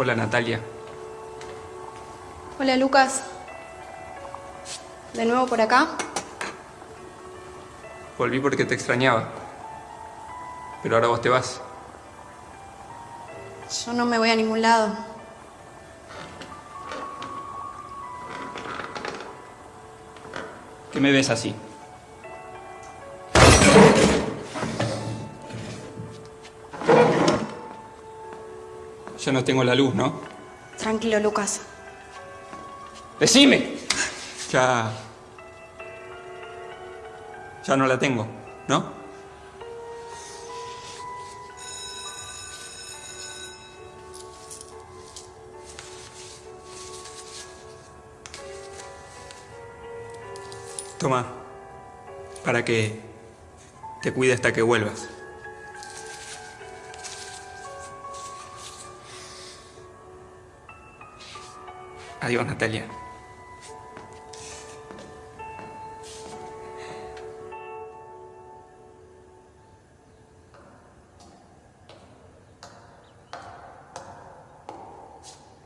Hola Natalia. Hola Lucas. ¿De nuevo por acá? Volví porque te extrañaba. Pero ahora vos te vas. Yo no me voy a ningún lado. ¿Qué me ves así? Ya no tengo la luz, ¿no? Tranquilo, Lucas. ¡Decime! Ya... Ya no la tengo, ¿no? Toma, para que te cuide hasta que vuelvas. Adiós, Natalia.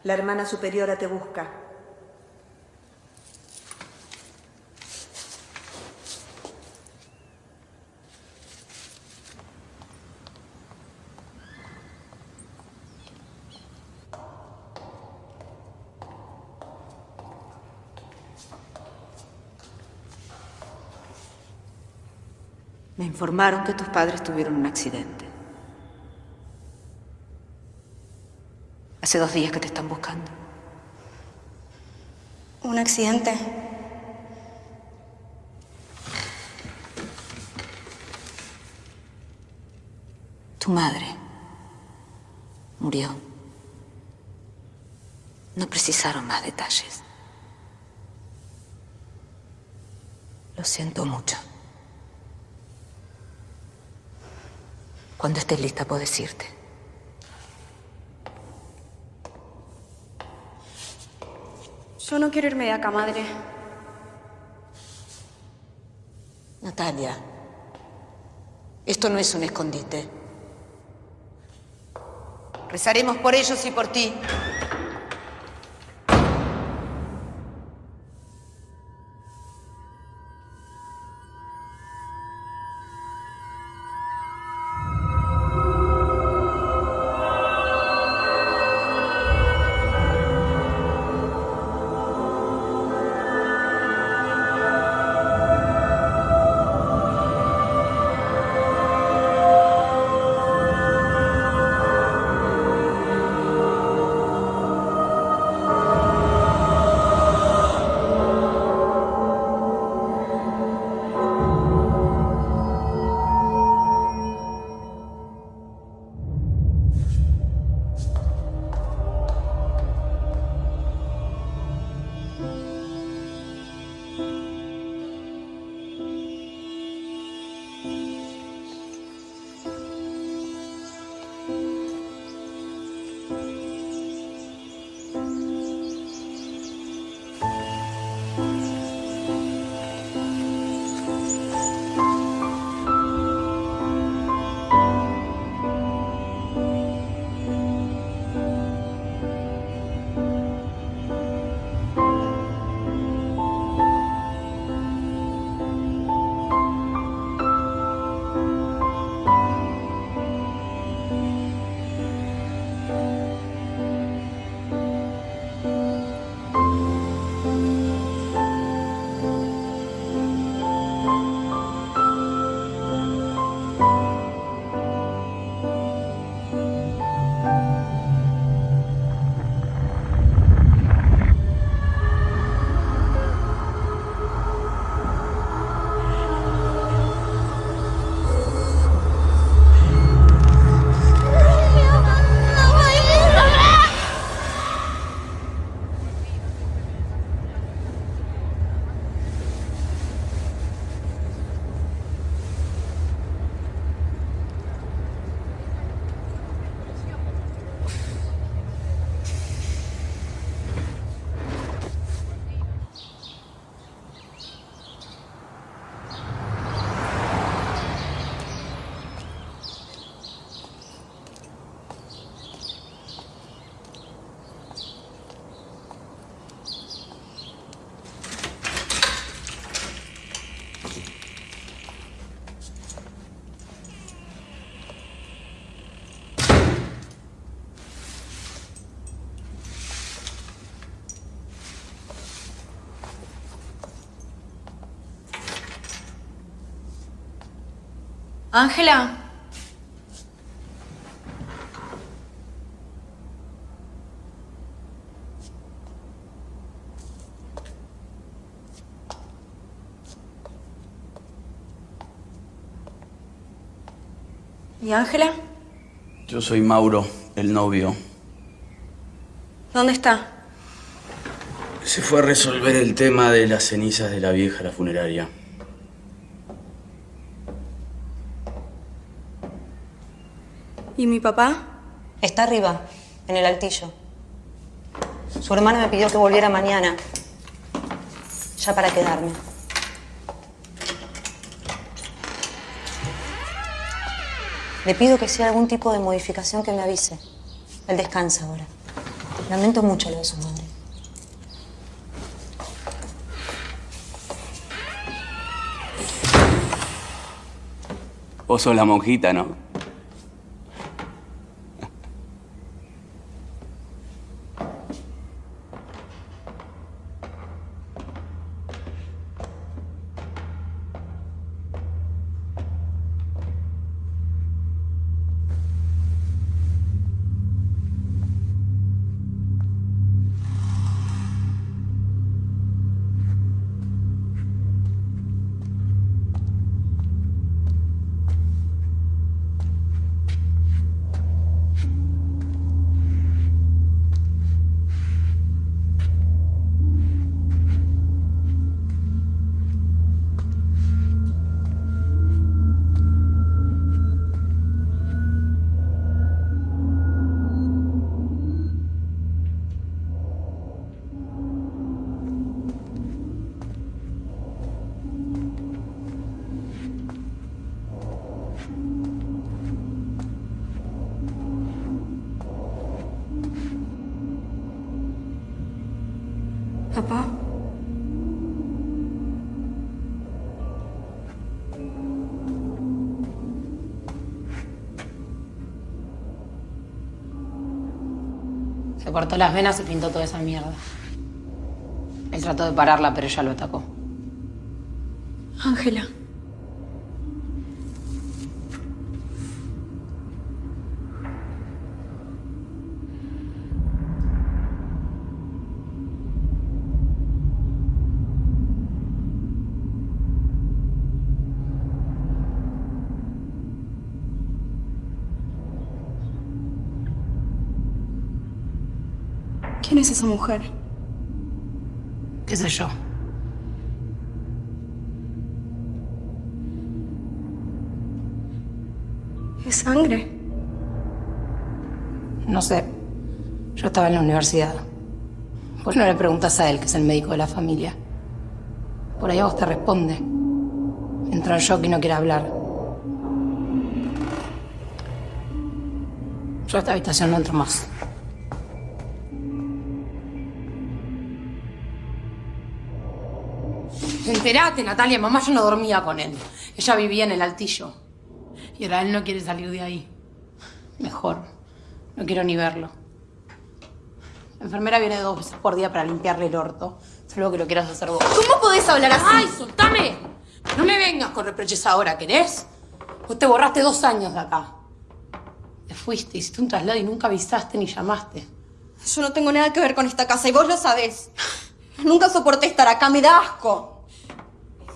La hermana superiora te busca. Informaron que tus padres tuvieron un accidente. Hace dos días que te están buscando. ¿Un accidente? Tu madre murió. No precisaron más detalles. Lo siento mucho. Cuando estés lista puedes irte. Yo no quiero irme de acá, madre. Natalia, esto no es un escondite. Rezaremos por ellos y por ti. Ángela. ¿Y Ángela? Yo soy Mauro, el novio. ¿Dónde está? Se fue a resolver el tema de las cenizas de la vieja a la funeraria. ¿Y mi papá? Está arriba, en el altillo. Su hermana me pidió que volviera mañana. Ya para quedarme. Le pido que si hay algún tipo de modificación que me avise. Él descansa ahora. Lamento mucho lo de su madre. Vos sos la monjita, ¿no? Cortó las venas y pintó toda esa mierda. Él trató de pararla, pero ella lo atacó. Ángela. ¿Quién es esa mujer? ¿Qué sé yo? ¿Es sangre? No sé. Yo estaba en la universidad. ¿Por qué no le preguntas a él, que es el médico de la familia? Por ahí a vos te responde. Entra en shock y no quiere hablar. Yo a esta habitación no entro más. Enterate, Natalia, mamá ya no dormía con él. Ella vivía en el altillo. Y ahora él no quiere salir de ahí. Mejor. No quiero ni verlo. La enfermera viene dos veces por día para limpiarle el orto. Salvo que lo quieras hacer vos. ¿Cómo podés hablar así? ¡Ay, soltame! No me vengas con reproches ahora, ¿querés? Vos te borraste dos años de acá. Te fuiste, hiciste un traslado y nunca avisaste ni llamaste. Yo no tengo nada que ver con esta casa y vos lo sabés. Nunca soporté estar acá, me da asco.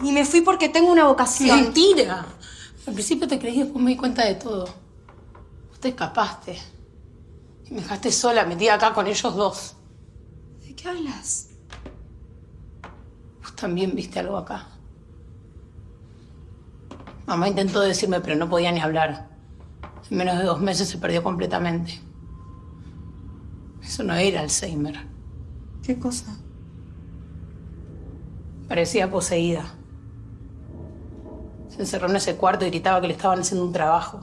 Y me fui porque tengo una vocación. ¡Mentira! Al principio te creí y después me di cuenta de todo. Vos te escapaste. Y me dejaste sola, metida acá con ellos dos. ¿De qué hablas? Vos también viste algo acá. Mamá intentó decirme, pero no podía ni hablar. En menos de dos meses se perdió completamente. Eso no era Alzheimer. ¿Qué cosa? Parecía poseída. Se encerró en ese cuarto y gritaba que le estaban haciendo un trabajo.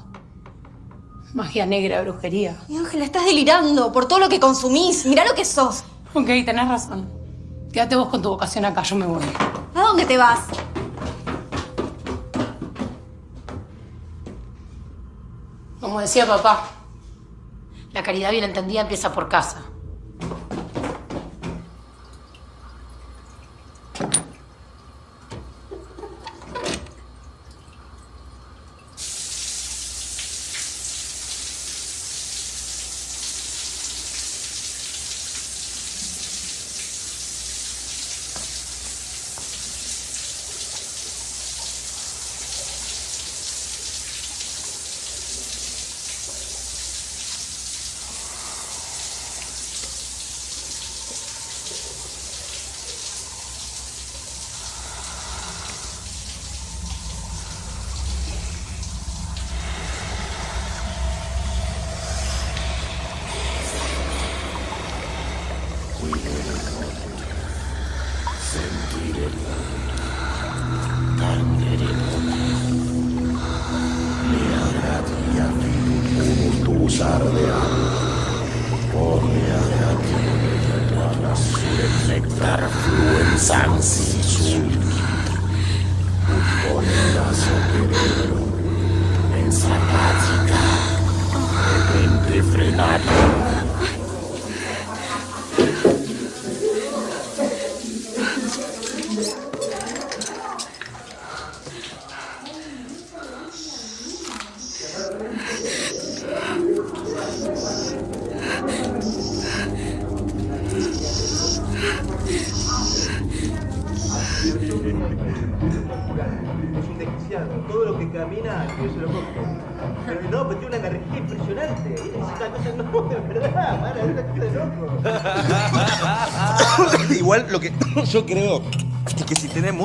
Magia negra, brujería. Y Ángela, estás delirando por todo lo que consumís. Mirá lo que sos. Ok, tenés razón. Quédate vos con tu vocación acá, yo me voy. ¿A dónde te vas? Como decía papá, la caridad bien entendida empieza por casa.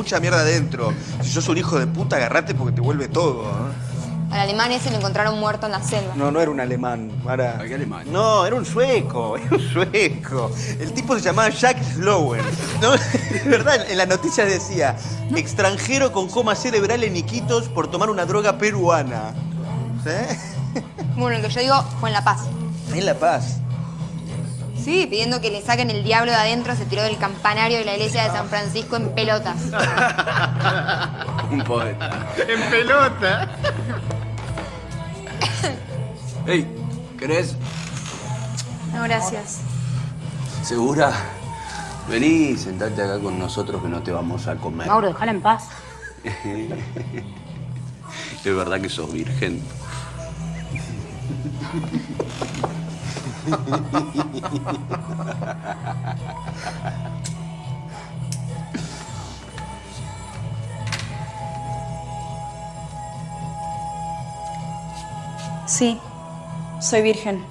Mucha mierda adentro, si sos un hijo de puta, agarrate porque te vuelve todo. ¿eh? Al alemán ese lo encontraron muerto en la selva. No, no era un alemán. Era... ¿Qué alemán? No, era un sueco, era un sueco. El tipo se llamaba Jack Slowen. ¿no? De verdad, en la noticia decía, extranjero con coma cerebral en Iquitos por tomar una droga peruana. ¿Sí? Bueno, el que yo digo fue en La Paz. En La Paz. Sí, pidiendo que le saquen el diablo de adentro, se tiró del campanario de la iglesia de San Francisco en pelotas. Un poeta. En pelota. Ey, ¿querés? No, gracias. ¿Segura? Vení, sentate acá con nosotros que no te vamos a comer. Mauro, déjala en paz. Es verdad que sos virgen. Sí, soy virgen.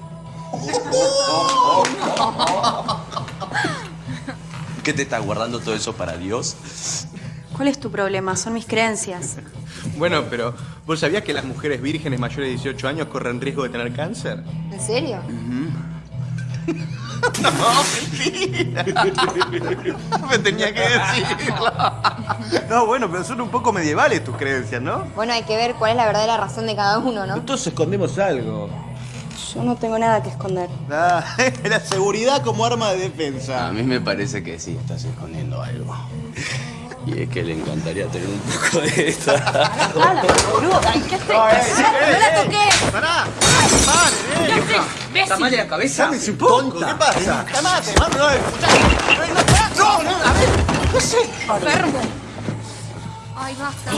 ¿Qué te estás guardando todo eso para Dios? ¿Cuál es tu problema? Son mis creencias. Bueno, pero ¿vos sabías que las mujeres vírgenes mayores de 18 años corren riesgo de tener cáncer? ¿En serio? No, mentira. Me tenía que decirlo. No, bueno, pero son un poco medievales tus creencias, ¿no? Bueno, hay que ver cuál es la verdadera razón de cada uno, ¿no? Todos escondemos algo. Yo no tengo nada que esconder. Ah, la seguridad como arma de defensa. A mí me parece que sí, estás escondiendo algo. Y es que le encantaría tener un poco de esto. ¡Hala, boludo! ¿Qué haces? ¡No la toques! ¡Pará! ¿Qué haces? ¡Imbécil! mal de la cabeza? ¡Sámese un poco! ¿Qué pasa? ¡Calmate, mano! No, escuchá. no, no, a ver. No sé. Enfermo. Ay, basta.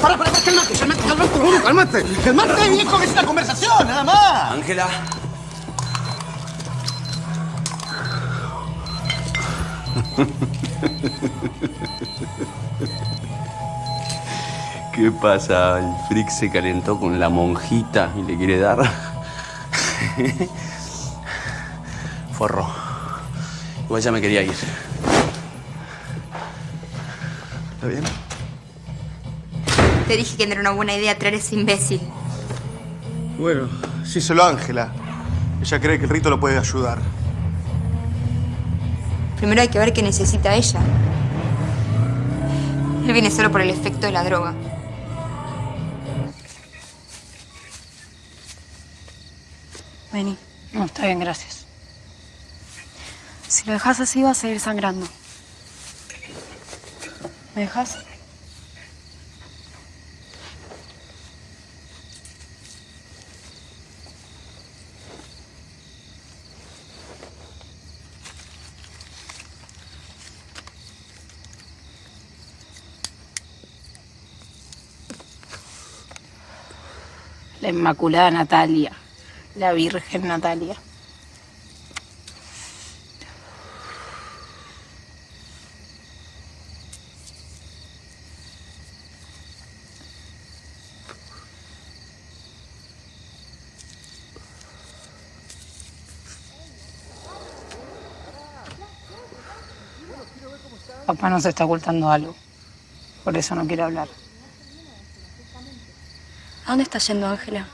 Para, para, cálmate, cálmate, cálmate, cálmate. Cálmate, viejo, que es una conversación, nada más. Ángela. ¿Qué pasa? El freak se calentó con la monjita y le quiere dar. Forro. Igual ya me quería ir. ¿Está bien? Te dije que no era una buena idea traer ese imbécil. Bueno, sí, solo Ángela. Ella cree que el rito lo puede ayudar. Primero hay que ver qué necesita ella. Él viene solo por el efecto de la droga. Vení. No, está bien, gracias. Si lo dejas así, va a seguir sangrando. ¿Me dejas? La Inmaculada Natalia. La Virgen Natalia. Papá nos está ocultando algo. Por eso no quiere hablar. ¿A dónde está yendo Ángela?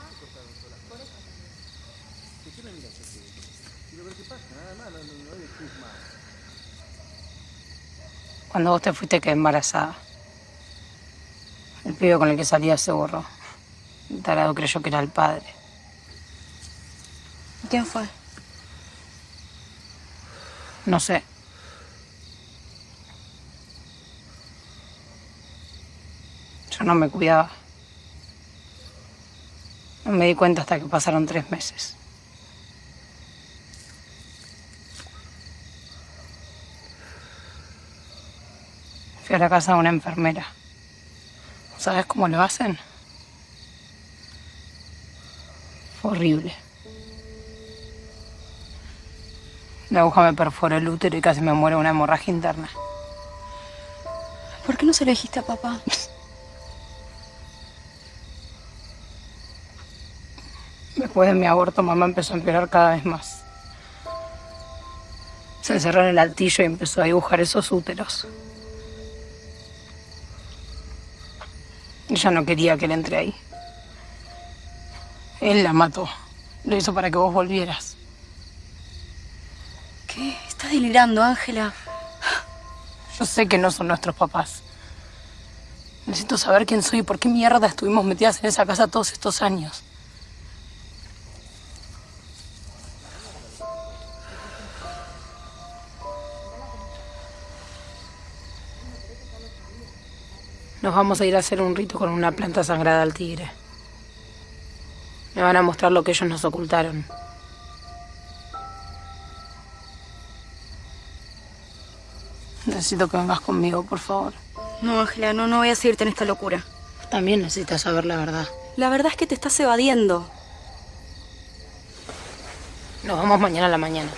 Cuando vos te fuiste quedé embarazada. El pibe con el que salía se borró. El tarado creyó que era el padre. ¿Quién fue? No sé. Yo no me cuidaba. No me di cuenta hasta que pasaron tres meses. Fui a la casa de una enfermera. ¿Sabes cómo lo hacen? Fue horrible. La aguja me perforó el útero y casi me muere una hemorragia interna. ¿Por qué no se lo dijiste a papá? Después de mi aborto, mamá empezó a empeorar cada vez más. Se encerró en el altillo y empezó a dibujar esos úteros. Ella no quería que él entre ahí. Él la mató. Lo hizo para que vos volvieras. ¿Qué? Estás delirando, Ángela. Yo sé que no son nuestros papás. Necesito saber quién soy y por qué mierda estuvimos metidas en esa casa todos estos años. Vamos a ir a hacer un rito con una planta sagrada al tigre. Me van a mostrar lo que ellos nos ocultaron. Necesito que vengas conmigo, por favor. No, Ángela, no, no voy a seguirte en esta locura. También necesitas saber la verdad. La verdad es que te estás evadiendo. Nos vamos mañana a la mañana.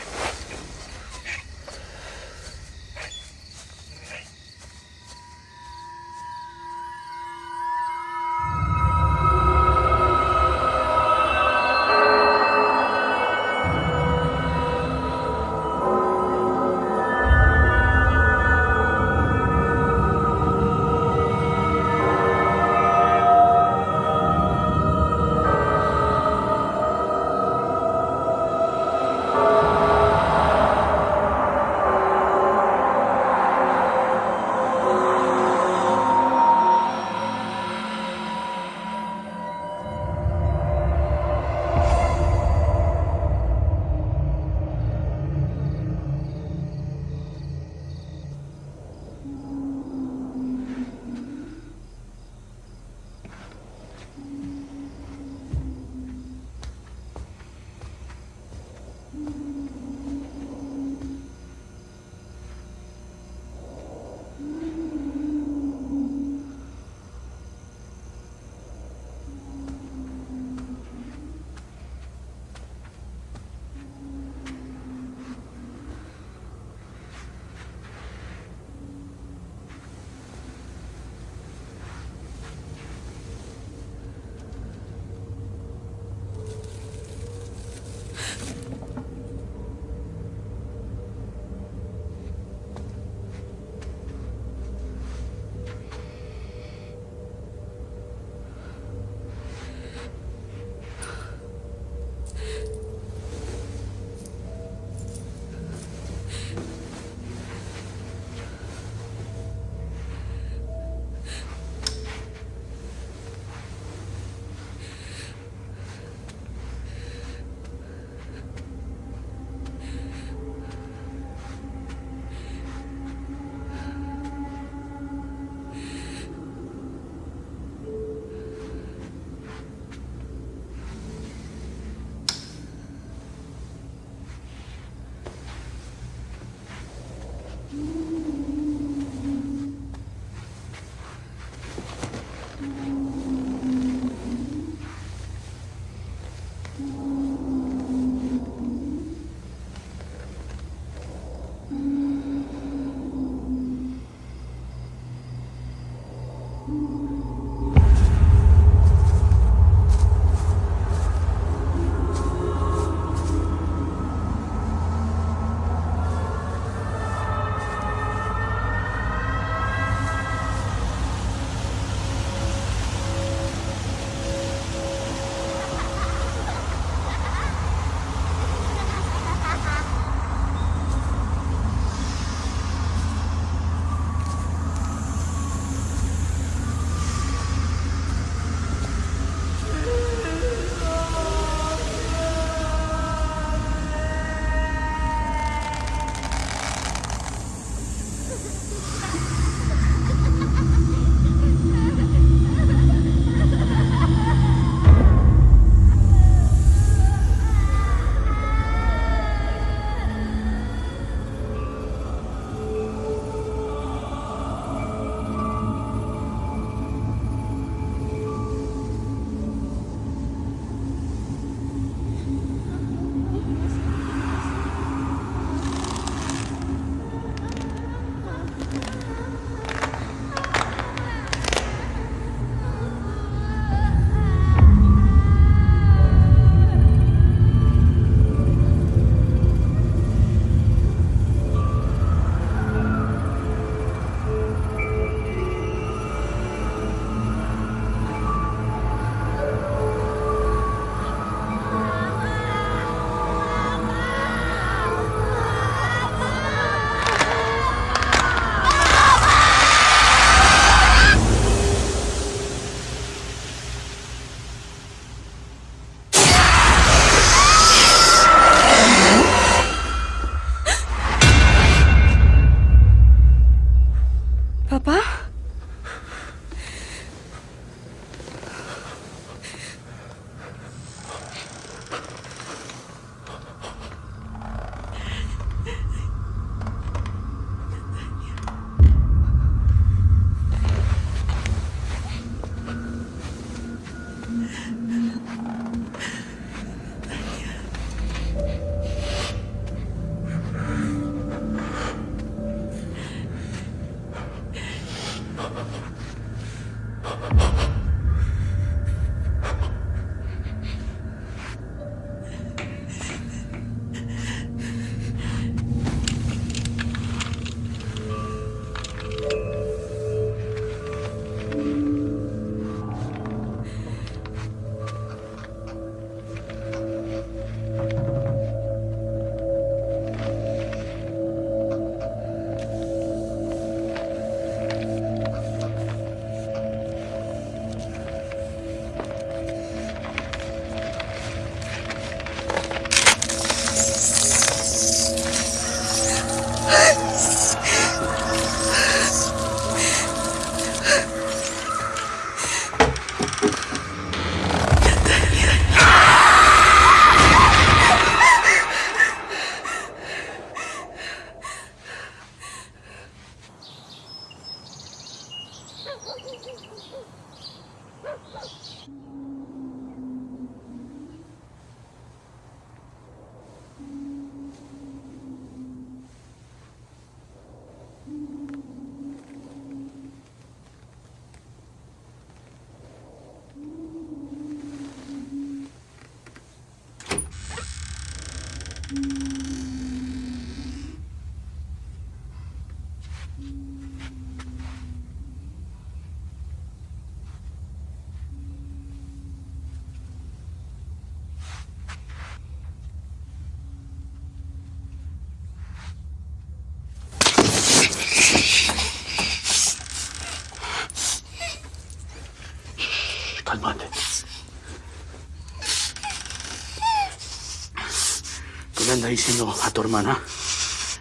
Diciendo a tu hermana?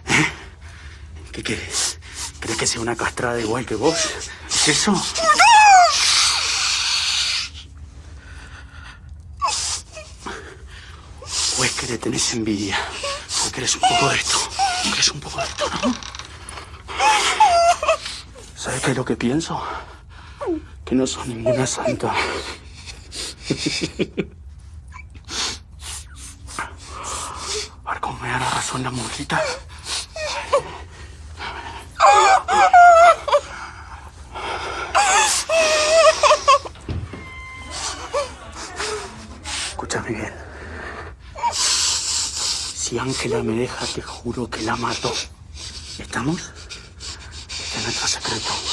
¿Eh? ¿Qué quieres? ¿Crees que sea una castrada igual que vos? ¿Es eso? ¿O es que le tenés envidia? ¿O querés un poco de esto? ¿Querés un poco de esto? ¿Sabes qué es lo que pienso? Que no sos ninguna santa. A ver cómo me da la monjita. Escúchame bien. Si Ángela me deja, te juro que la mato. ¿Estamos? Este es nuestro secreto.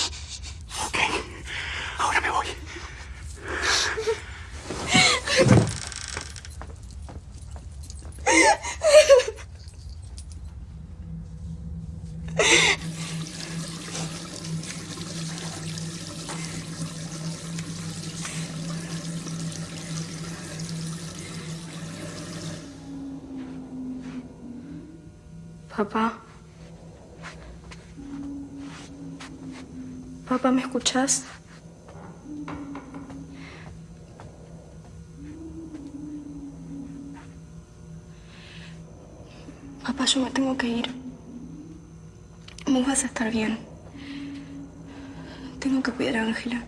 Escuchas? Papá, yo me tengo que ir. Vos vas a estar bien. Tengo que cuidar a Ángela.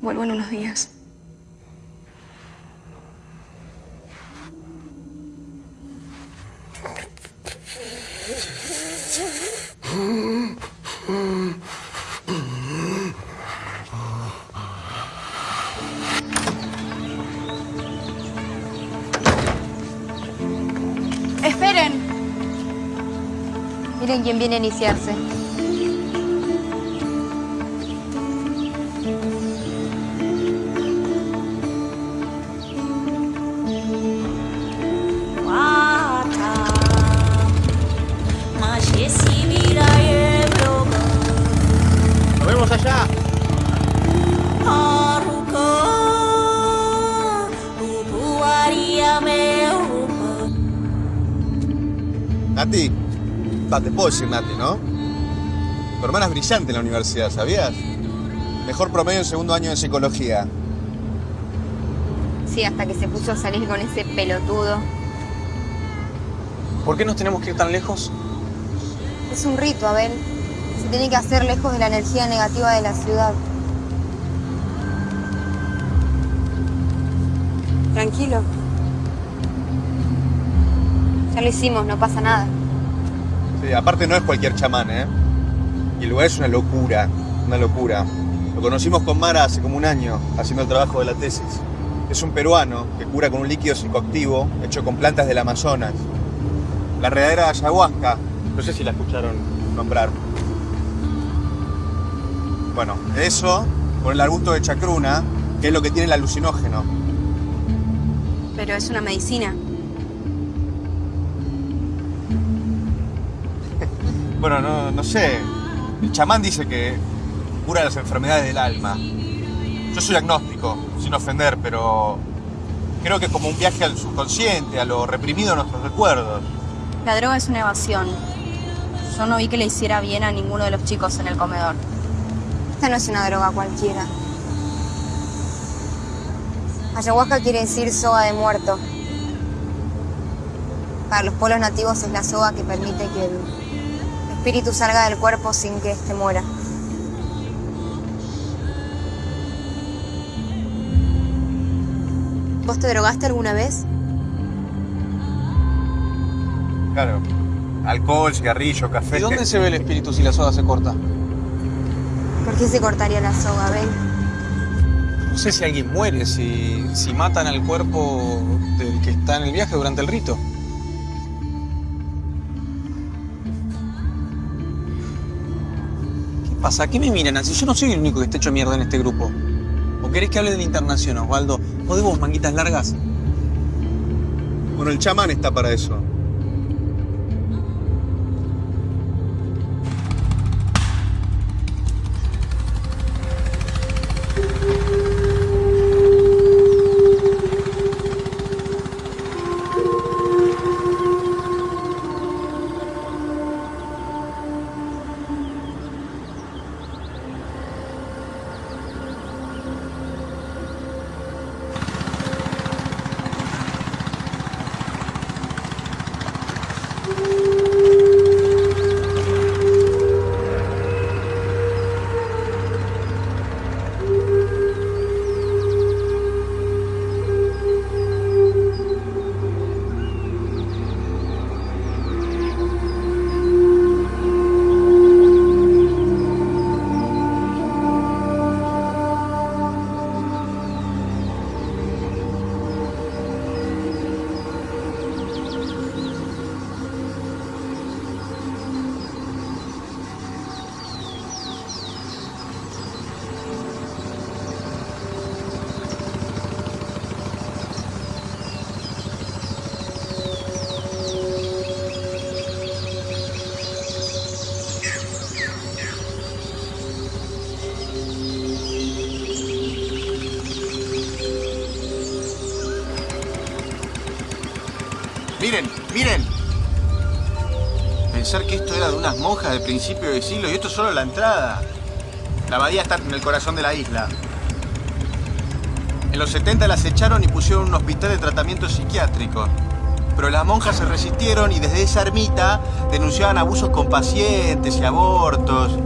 Vuelvo en unos días. Iniciarse. Puedo decir Nati, ¿no? Tu hermana es brillante en la universidad, ¿sabías? Mejor promedio en segundo año de psicología. Sí, hasta que se puso a salir con ese pelotudo. ¿Por qué nos tenemos que ir tan lejos? Es un rito, Abel. Se tiene que hacer lejos de la energía negativa de la ciudad. Tranquilo. Ya lo hicimos, no pasa nada. Sí, aparte no es cualquier chamán, ¿eh? Y el lugar es una locura, una locura. Lo conocimos con Mara hace como un año, haciendo el trabajo de la tesis. Es un peruano que cura con un líquido psicoactivo hecho con plantas del Amazonas. La redadera de ayahuasca, no sé si la escucharon nombrar. Bueno, eso con el arbusto de chacruna, que es lo que tiene el alucinógeno. Pero es una medicina. Bueno, no, no sé. El chamán dice que cura las enfermedades del alma. Yo soy agnóstico, sin ofender, pero creo que es como un viaje al subconsciente, a lo reprimido de nuestros recuerdos. La droga es una evasión. Yo no vi que le hiciera bien a ninguno de los chicos en el comedor. Esta no es una droga cualquiera. Ayahuasca quiere decir soga de muerto. Para los pueblos nativos es la soga que permite que el espíritu salga del cuerpo sin que éste muera. ¿Vos te drogaste alguna vez? Claro. Alcohol, cigarrillo, café. ¿Y dónde se ve el espíritu si la soga se corta? ¿Por qué se cortaría la soga, Ben? No sé si alguien muere, si, si matan al cuerpo del que está en el viaje durante el rito. Pasa? ¿Qué me miran así? Yo no soy el único que está hecho mierda en este grupo. ¿O querés que hable del internación, Osvaldo? ¿O de vos, manguitas largas? Bueno, el chamán está para eso. De principio del siglo y esto es solo la entrada. La abadía está en el corazón de la isla. En los 70 las echaron y pusieron un hospital de tratamiento psiquiátrico. Pero las monjas se resistieron y desde esa ermita denunciaban abusos con pacientes y abortos.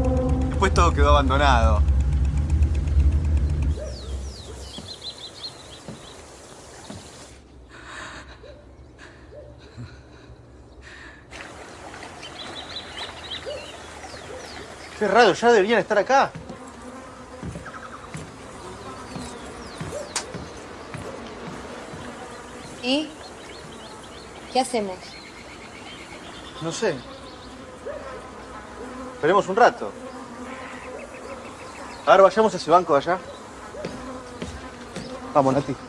Después todo quedó abandonado. Raro, ya deberían estar acá. ¿Y? ¿Qué hacemos? No sé. Esperemos un rato. Ahora vayamos a ese banco de allá. Vamos, Nati.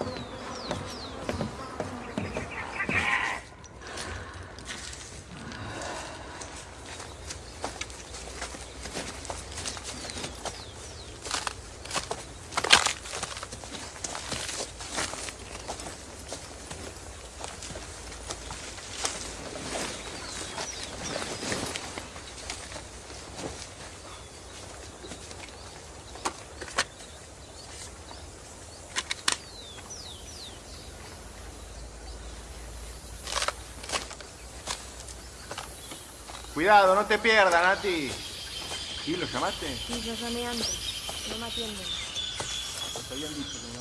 Cuidado, no te pierdas, Nati. ¿Sí? ¿Lo llamaste? Sí, yo llamé antes. No me atienden. Nos habían dicho que íbamos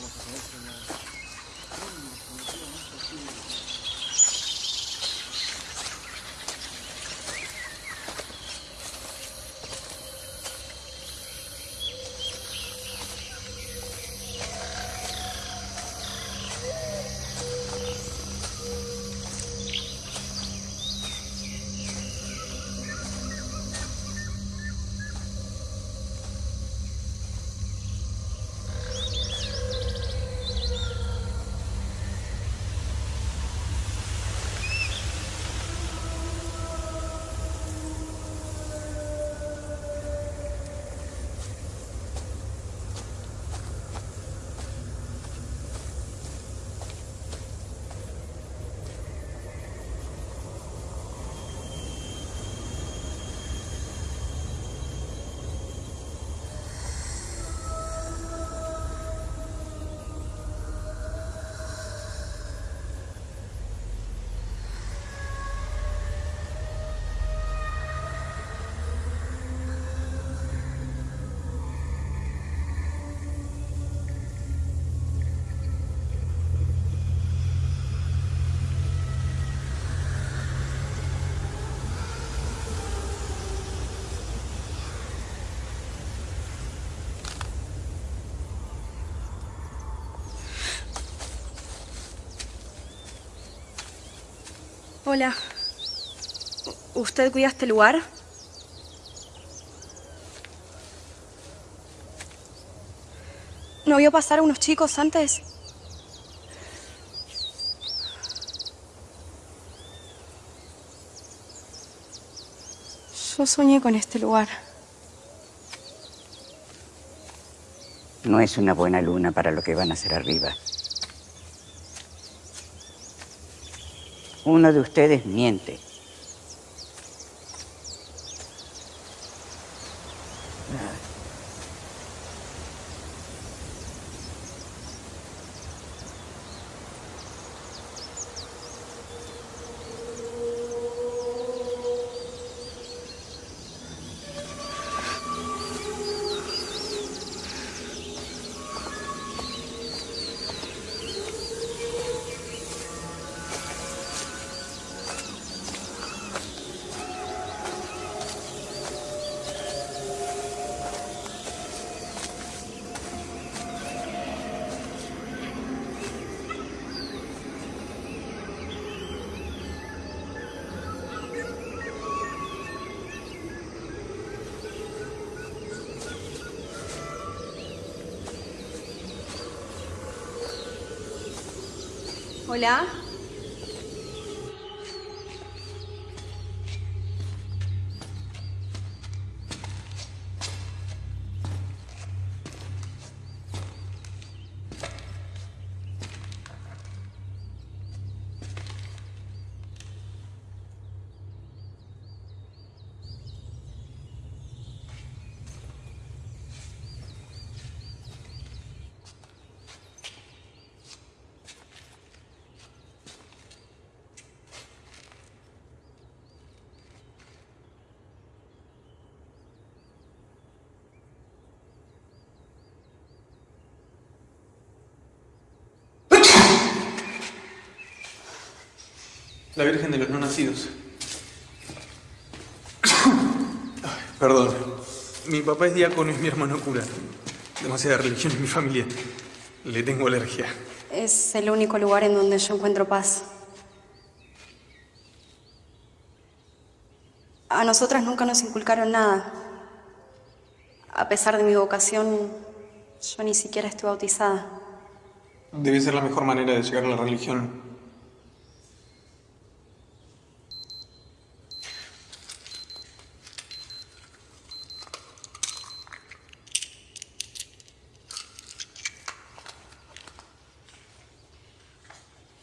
¿Usted cuida este lugar? ¿No vio pasar a unos chicos antes? Yo soñé con este lugar. No es una buena luna para lo que van a hacer arriba. Uno de ustedes miente. Hola. La Virgen de los No Nacidos. Perdón. Mi papá es diácono y mi hermano cura. Demasiada religión en mi familia. Le tengo alergia. Es el único lugar en donde yo encuentro paz. A nosotras nunca nos inculcaron nada. A pesar de mi vocación, yo ni siquiera estoy bautizada. Debe ser la mejor manera de llegar a la religión.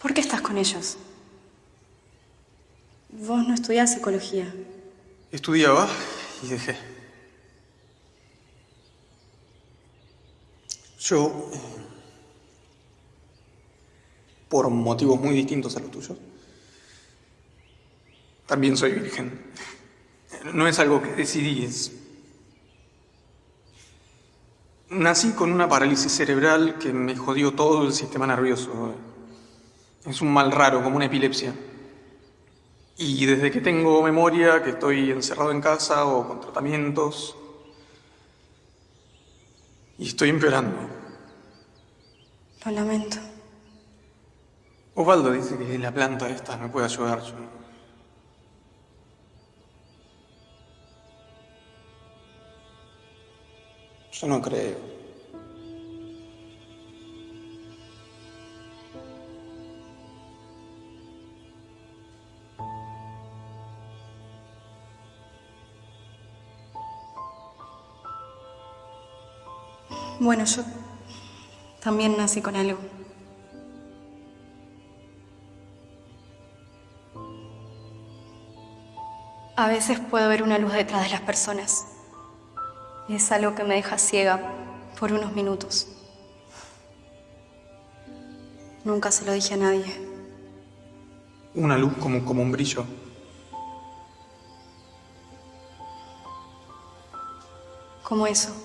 ¿Por qué estás con Vos no estudiás psicología. Estudiaba y dejé. Yo, eh, por motivos muy distintos a los tuyos, también soy virgen. No es algo que decidí. Nací con una parálisis cerebral que me jodió todo el sistema nervioso. Es un mal raro, como una epilepsia. Y desde que tengo memoria, que estoy encerrado en casa o con tratamientos, y estoy empeorando. Lo lamento. Osvaldo dice que la planta esta me puede ayudar. Yo, yo no creo. Bueno, yo también nací con algo. A veces puedo ver una luz detrás de las personas. Es algo que me deja ciega por unos minutos. Nunca se lo dije a nadie. Una luz como, como un brillo. Como eso.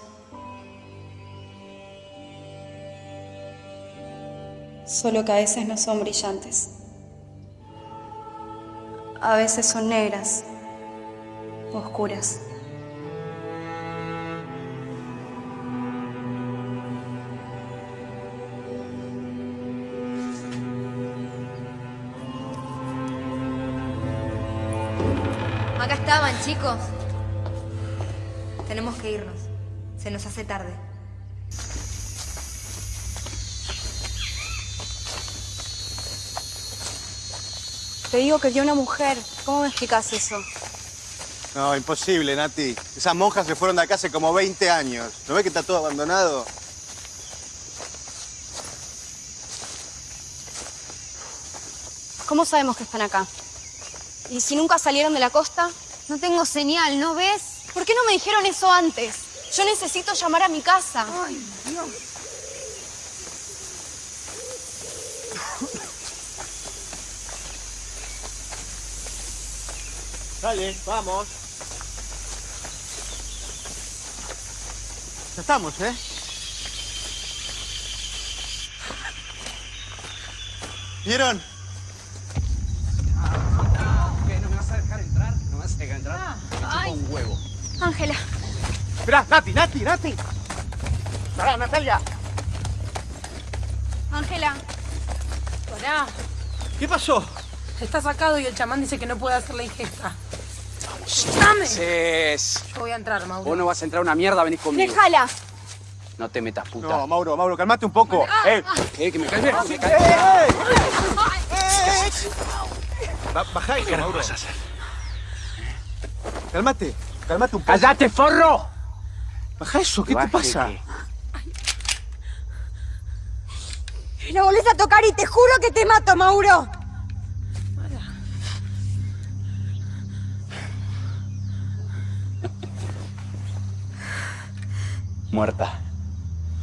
Solo que a veces no son brillantes. A veces son negras, oscuras. Acá estaban, chicos. Tenemos que irnos. Se nos hace tarde. Te digo que dio una mujer. ¿Cómo me explicas eso? No, imposible, Nati. Esas monjas se fueron de acá hace como 20 años. ¿No ves que está todo abandonado? ¿Cómo sabemos que están acá? ¿Y si nunca salieron de la costa? No tengo señal, ¿no ves? ¿Por qué no me dijeron eso antes? Yo necesito llamar a mi casa. Ay, Dios. Dale, vamos. Ya estamos, ¿eh? ¿Vieron? ¿Qué? ¿No me vas a dejar entrar? ¿No me vas a dejar entrar? Me chupa un huevo. Ángela. Esperá, Nati, Nati, Nati. Pará, Natalia. Ángela. Pará. ¿Qué pasó? Está sacado y el chamán dice que no puede hacer la ingesta. ¡Dame! Cés. Yo voy a entrar, Mauro. Vos no vas a entrar a una mierda, venís conmigo. Déjala. No te metas, puta. No, Mauro, Mauro, calmate un poco. ¡Eh! Eh, que me calme, que me ¡Eh! calme. ¡Eh! Ba- Bajá ¿Qué Mauro. vas a hacer? Calmate, calmate un poco. ¡Cállate, forro! Baja eso, ¿qué te pasa? La volvés a tocar y te juro que te mato, Mauro. Muerta.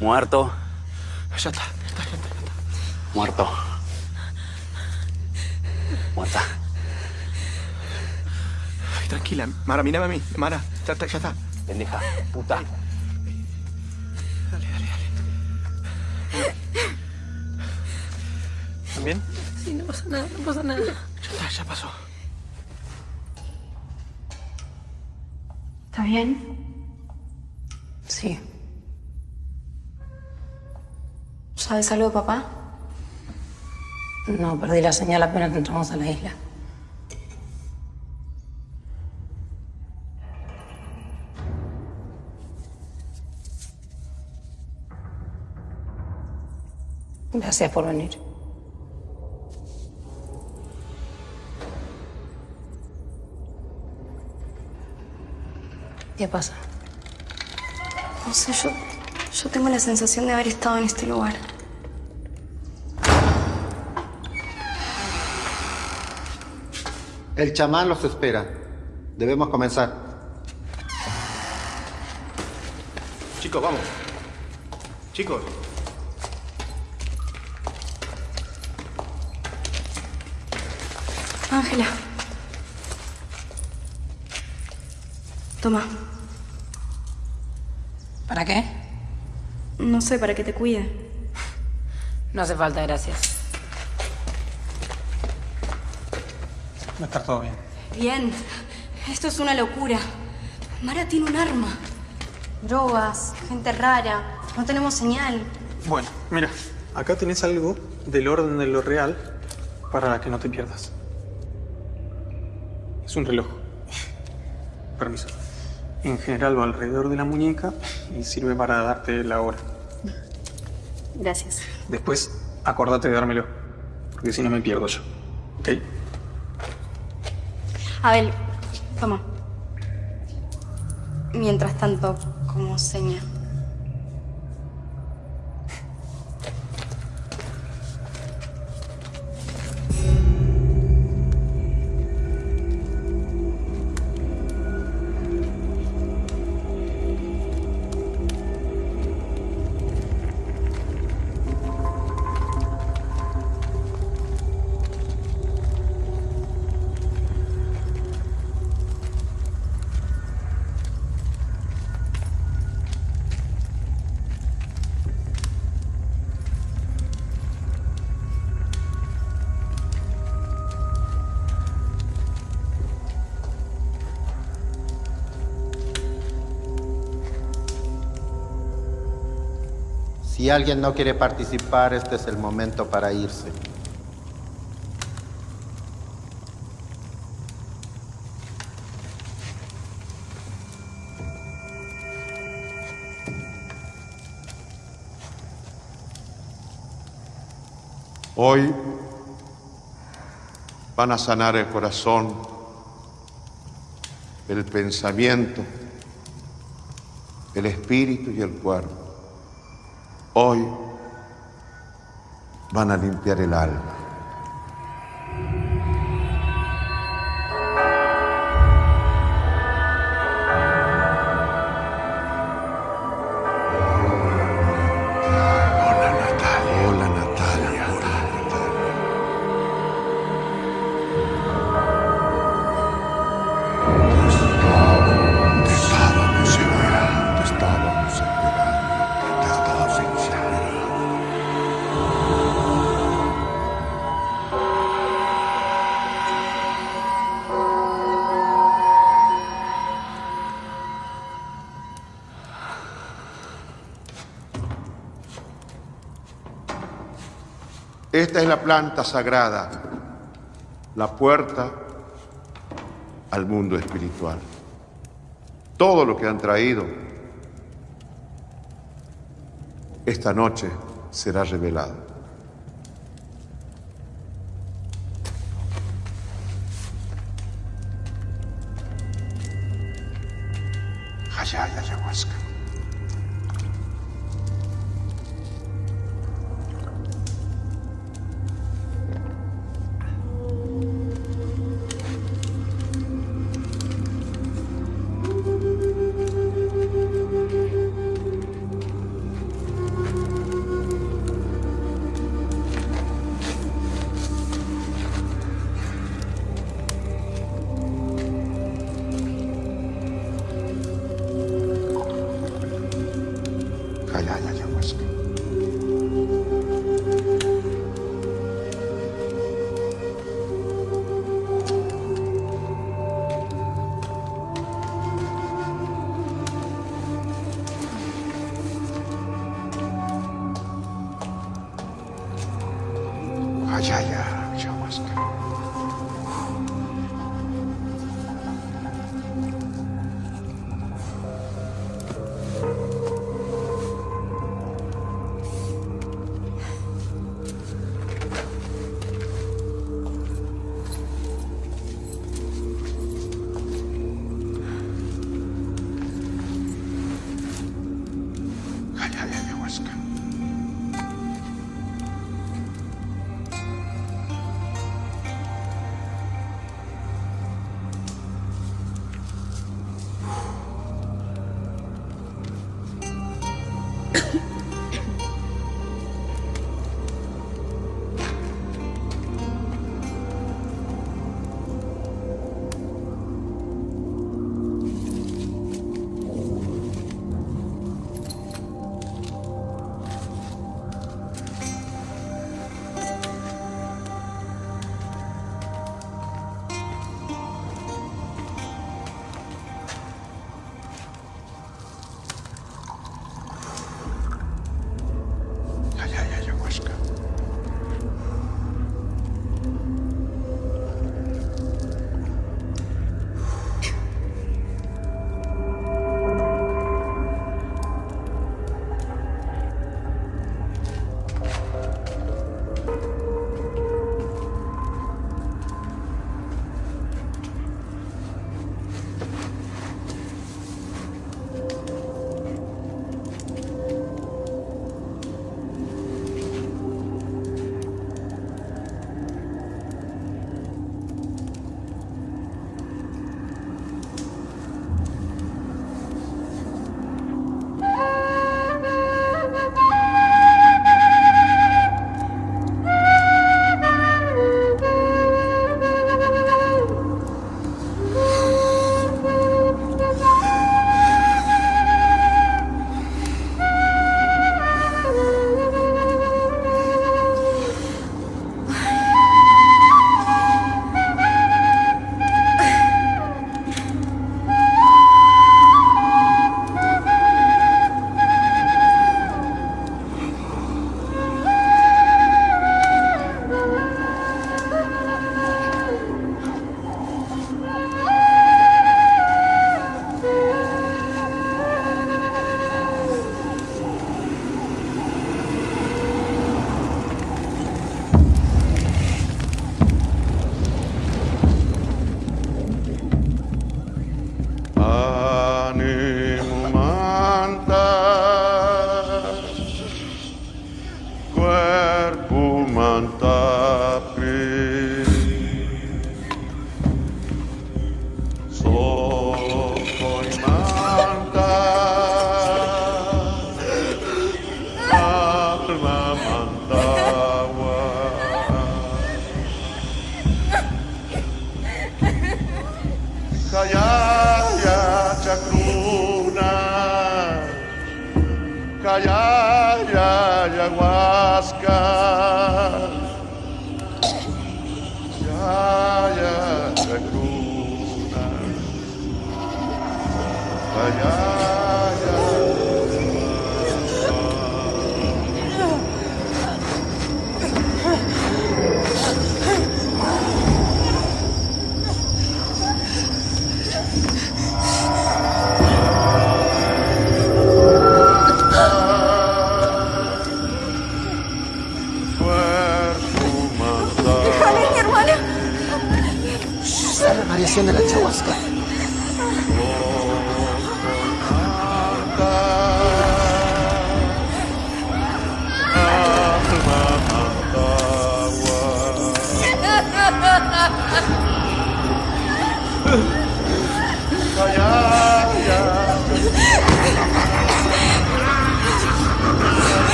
Muerto. Ya está, ya está, ya está. ya está. Muerto. Muerta. Ay, tranquila, Mara, mírame a mí. Mara, ya está, ya está. Pendeja. Puta. Dale, dale, dale. ¿También? Sí, no pasa nada, no pasa nada. Ya está, ya pasó. ¿Está bien? Sí. ¿Sabes algo de papá? No, perdí la señal apenas entramos a la isla. Gracias por venir. ¿Qué pasa? No sé, yo, yo tengo la sensación de haber estado en este lugar. El chamán los espera. Debemos comenzar. Chicos, vamos. Chicos. Ángela. Toma. ¿Para qué? No sé, para que te cuide. No hace falta, gracias. Va a estar todo bien. Bien. Esto es una locura. Mara tiene un arma. Drogas, gente rara. No tenemos señal. Bueno, mira, acá tenés algo del orden de lo real para que no te pierdas. Es un reloj. Permiso. En general va alrededor de la muñeca y sirve para darte la hora. Gracias. Después, acordate de dármelo, porque si no me pierdo yo. ¿Ok? Abel, toma. Mientras tanto, como seña. alguien no quiere participar, este es el momento para irse. Hoy van a sanar el corazón, el pensamiento, el espíritu y el cuerpo. Hoy van a limpiar el alma. Sagrada, la puerta al mundo espiritual. Todo lo que han traído esta noche será revelado.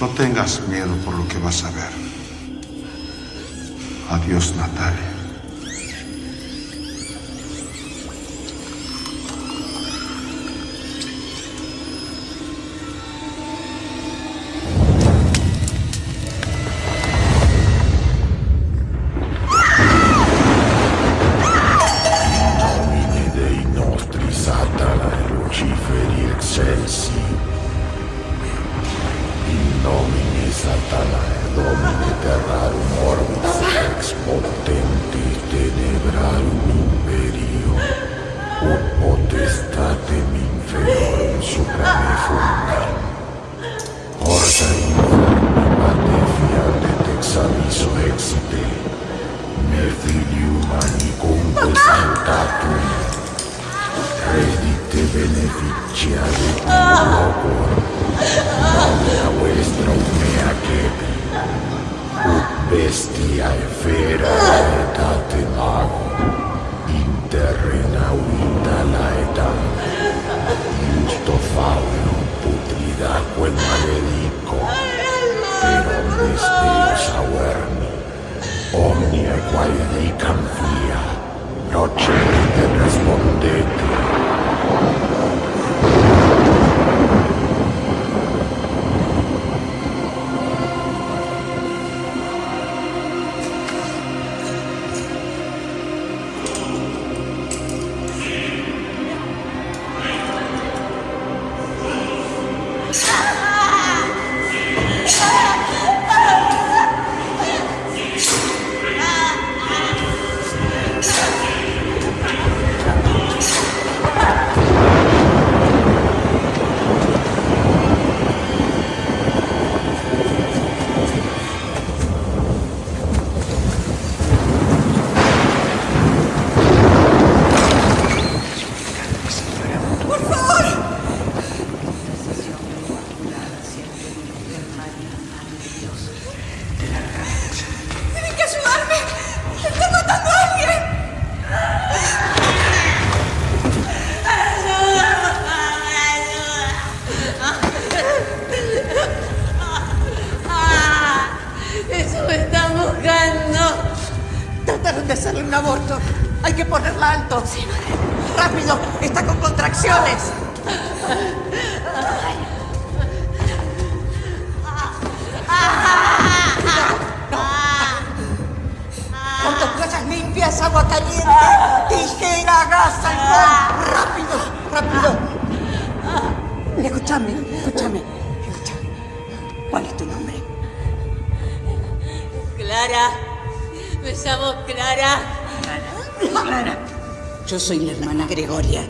No tengas miedo por lo que vas a ver. Adiós, Natalia. Yo soy la hermana Gregoria.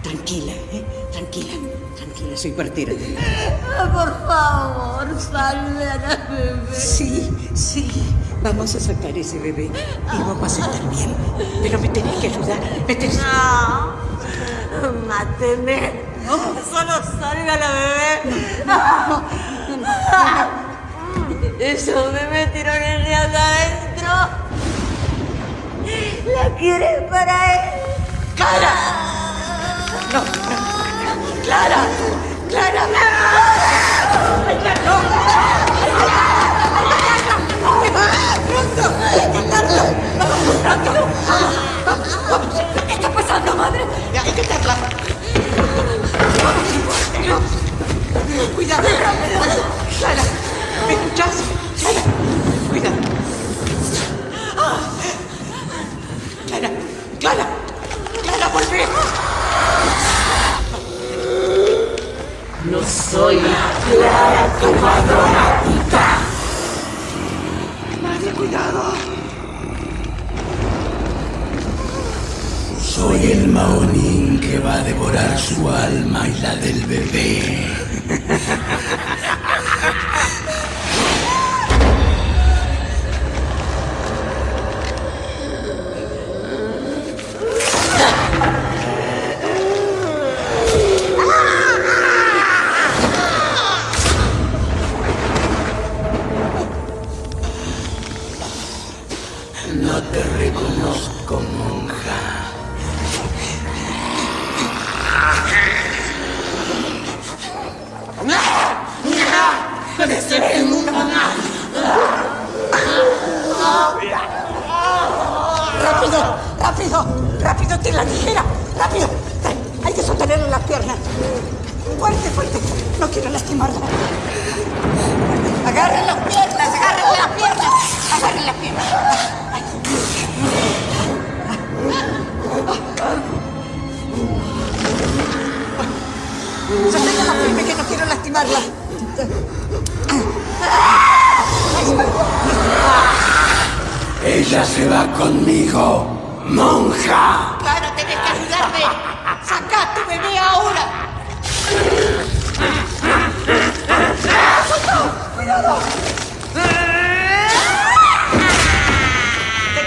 Tranquila, ¿eh? Tranquila, tranquila, soy partera. Ah, por favor, salve a la bebé. Sí, sí. Vamos a sacar ese bebé y vamos a estar bien. Pero me tenés que ayudar. Me tenés... No, máteme. Solo salve a la bebé. No, no, no, no Eso, bebé tiró en ¿eh? la cabeza quieren para él. ¡Clara! No, no. ¡Clara! ¡Clara! ¡Ay, Clara, no! ¡Pronto! ¿Qué está pasando, madre? Hay que. Cuidado. Clara, ¿me escuchás? Clara, soy Clara, tu madrona puta. Madre, cuidado. Soy el Maonín que va a devorar su alma y la del bebé.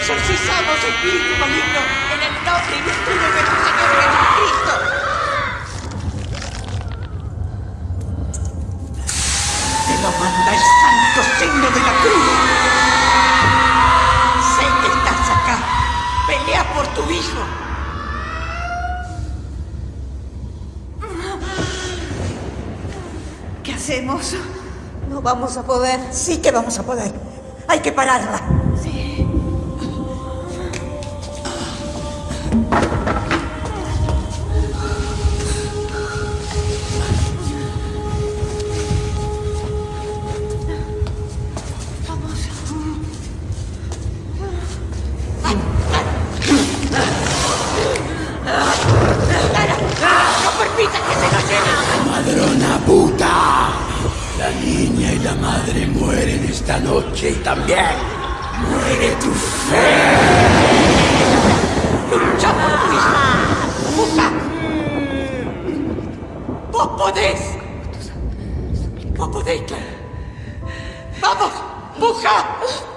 Exorcizamos, espíritu maligno, en el nombre y virtud de nuestro Señor Jesucristo. Te lo manda el santo signo de la cruz. Sé que estás acá. Pelea por tu hijo. ¿Qué hacemos? No vamos a poder. Sí que vamos a poder. Hay que pararla. Y la madre mueren esta noche y también muere tu fe. ¡Lucha por tu hijo! ¡Puja! ¡Vos podés! ¡Vos podés, Clara! ¡Vamos! ¡Puja!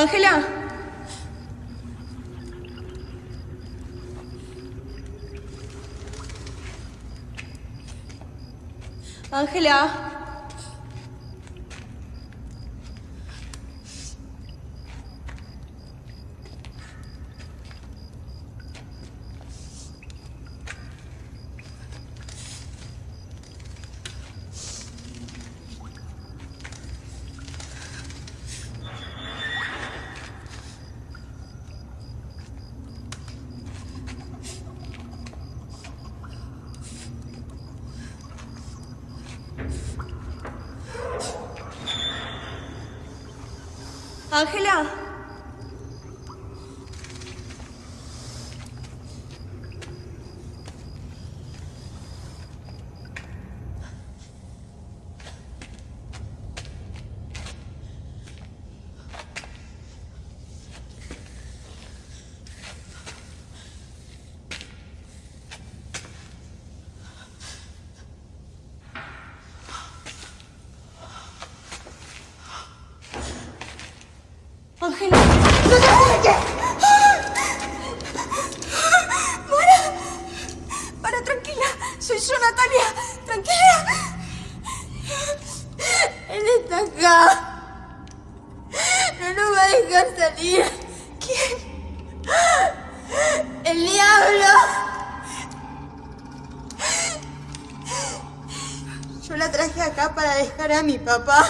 Ángela. Ángela. Ángela. Ángela. ¡No te acerques! ¡Para! ¡Para, tranquila! Soy yo, Natalia. ¡Tranquila! Él está acá. No nos va a dejar salir. ¿Quién? ¡El diablo! Yo la traje acá para dejar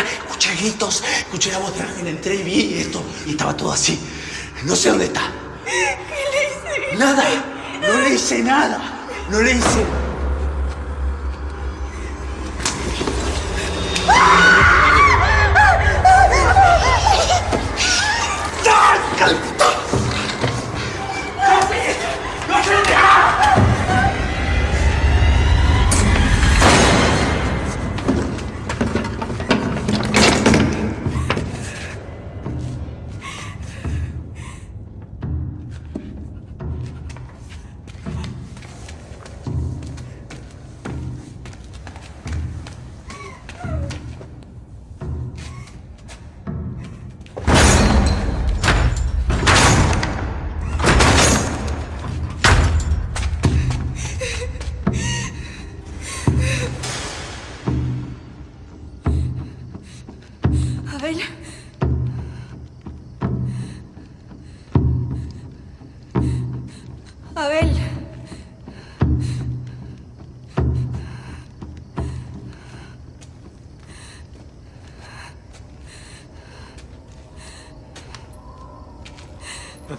Escuché gritos, escuché la voz de alguien, entré y vi esto. Y estaba todo así. No sé dónde está. ¿Qué le hice? Nada. No le hice nada. No le hice.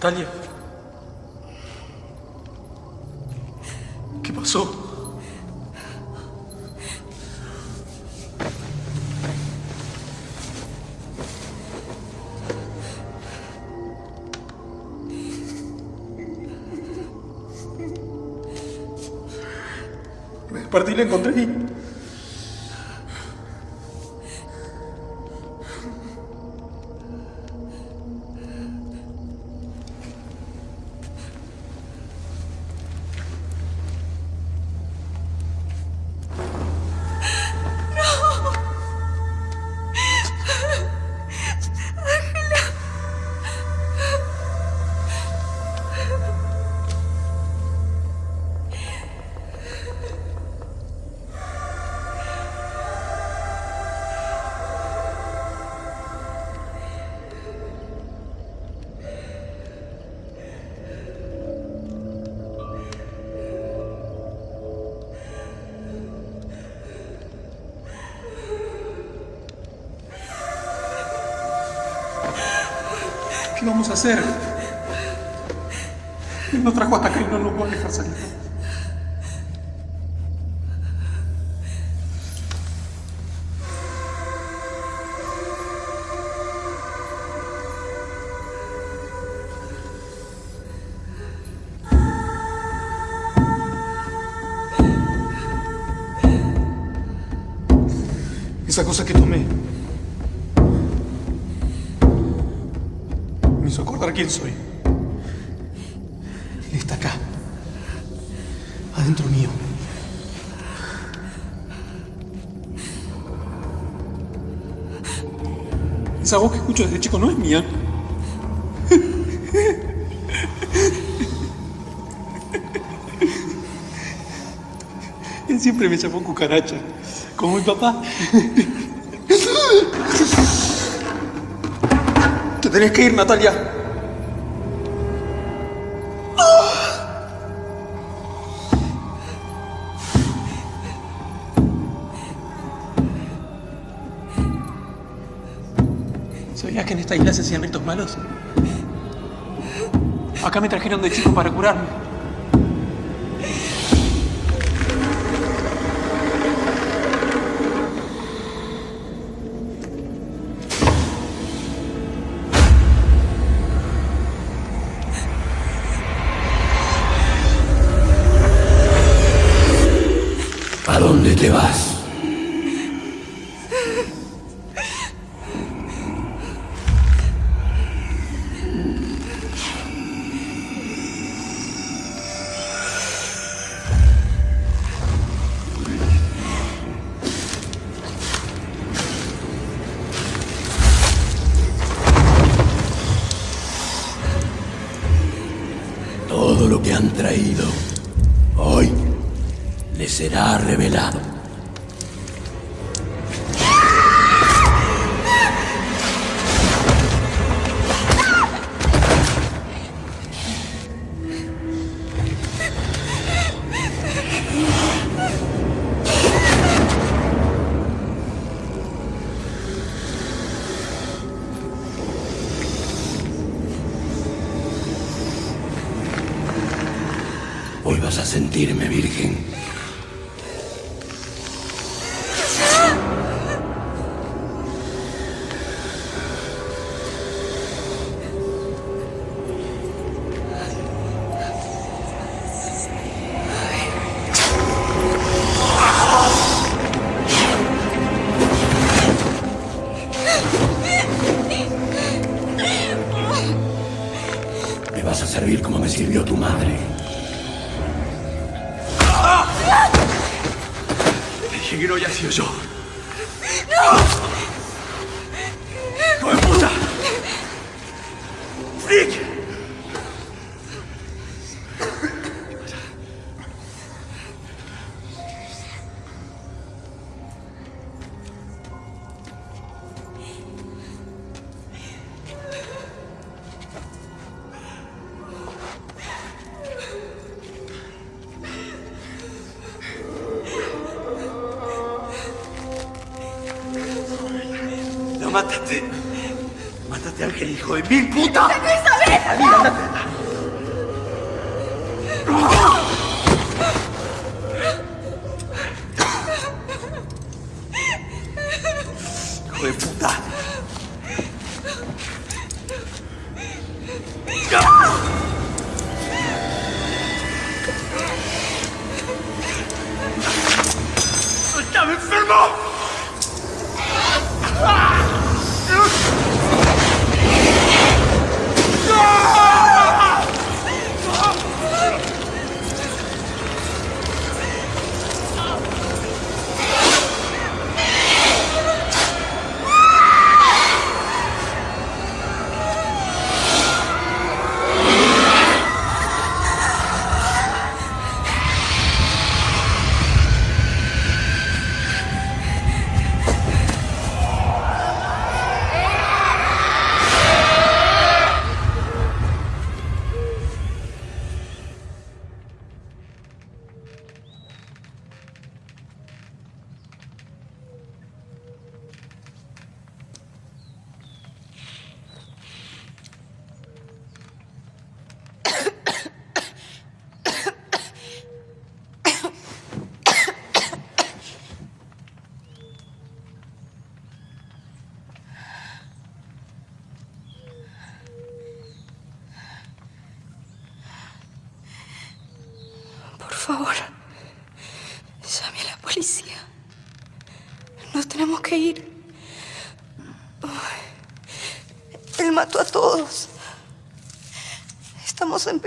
Natalia. ¿Qué pasó? Me desperté y la encontré hacer? Él nos trajo hasta acá y no nos va a dejar salir. Hizo acordar quién soy. Él está acá, adentro mío. Esa voz que escucho desde chico no es mía. Él siempre me llamó cucaracha, como mi papá. Tenés que ir, Natalia. ¿Sabías que en esta isla se hacían ritos malos? Acá me trajeron de chico para curarme. Hijo de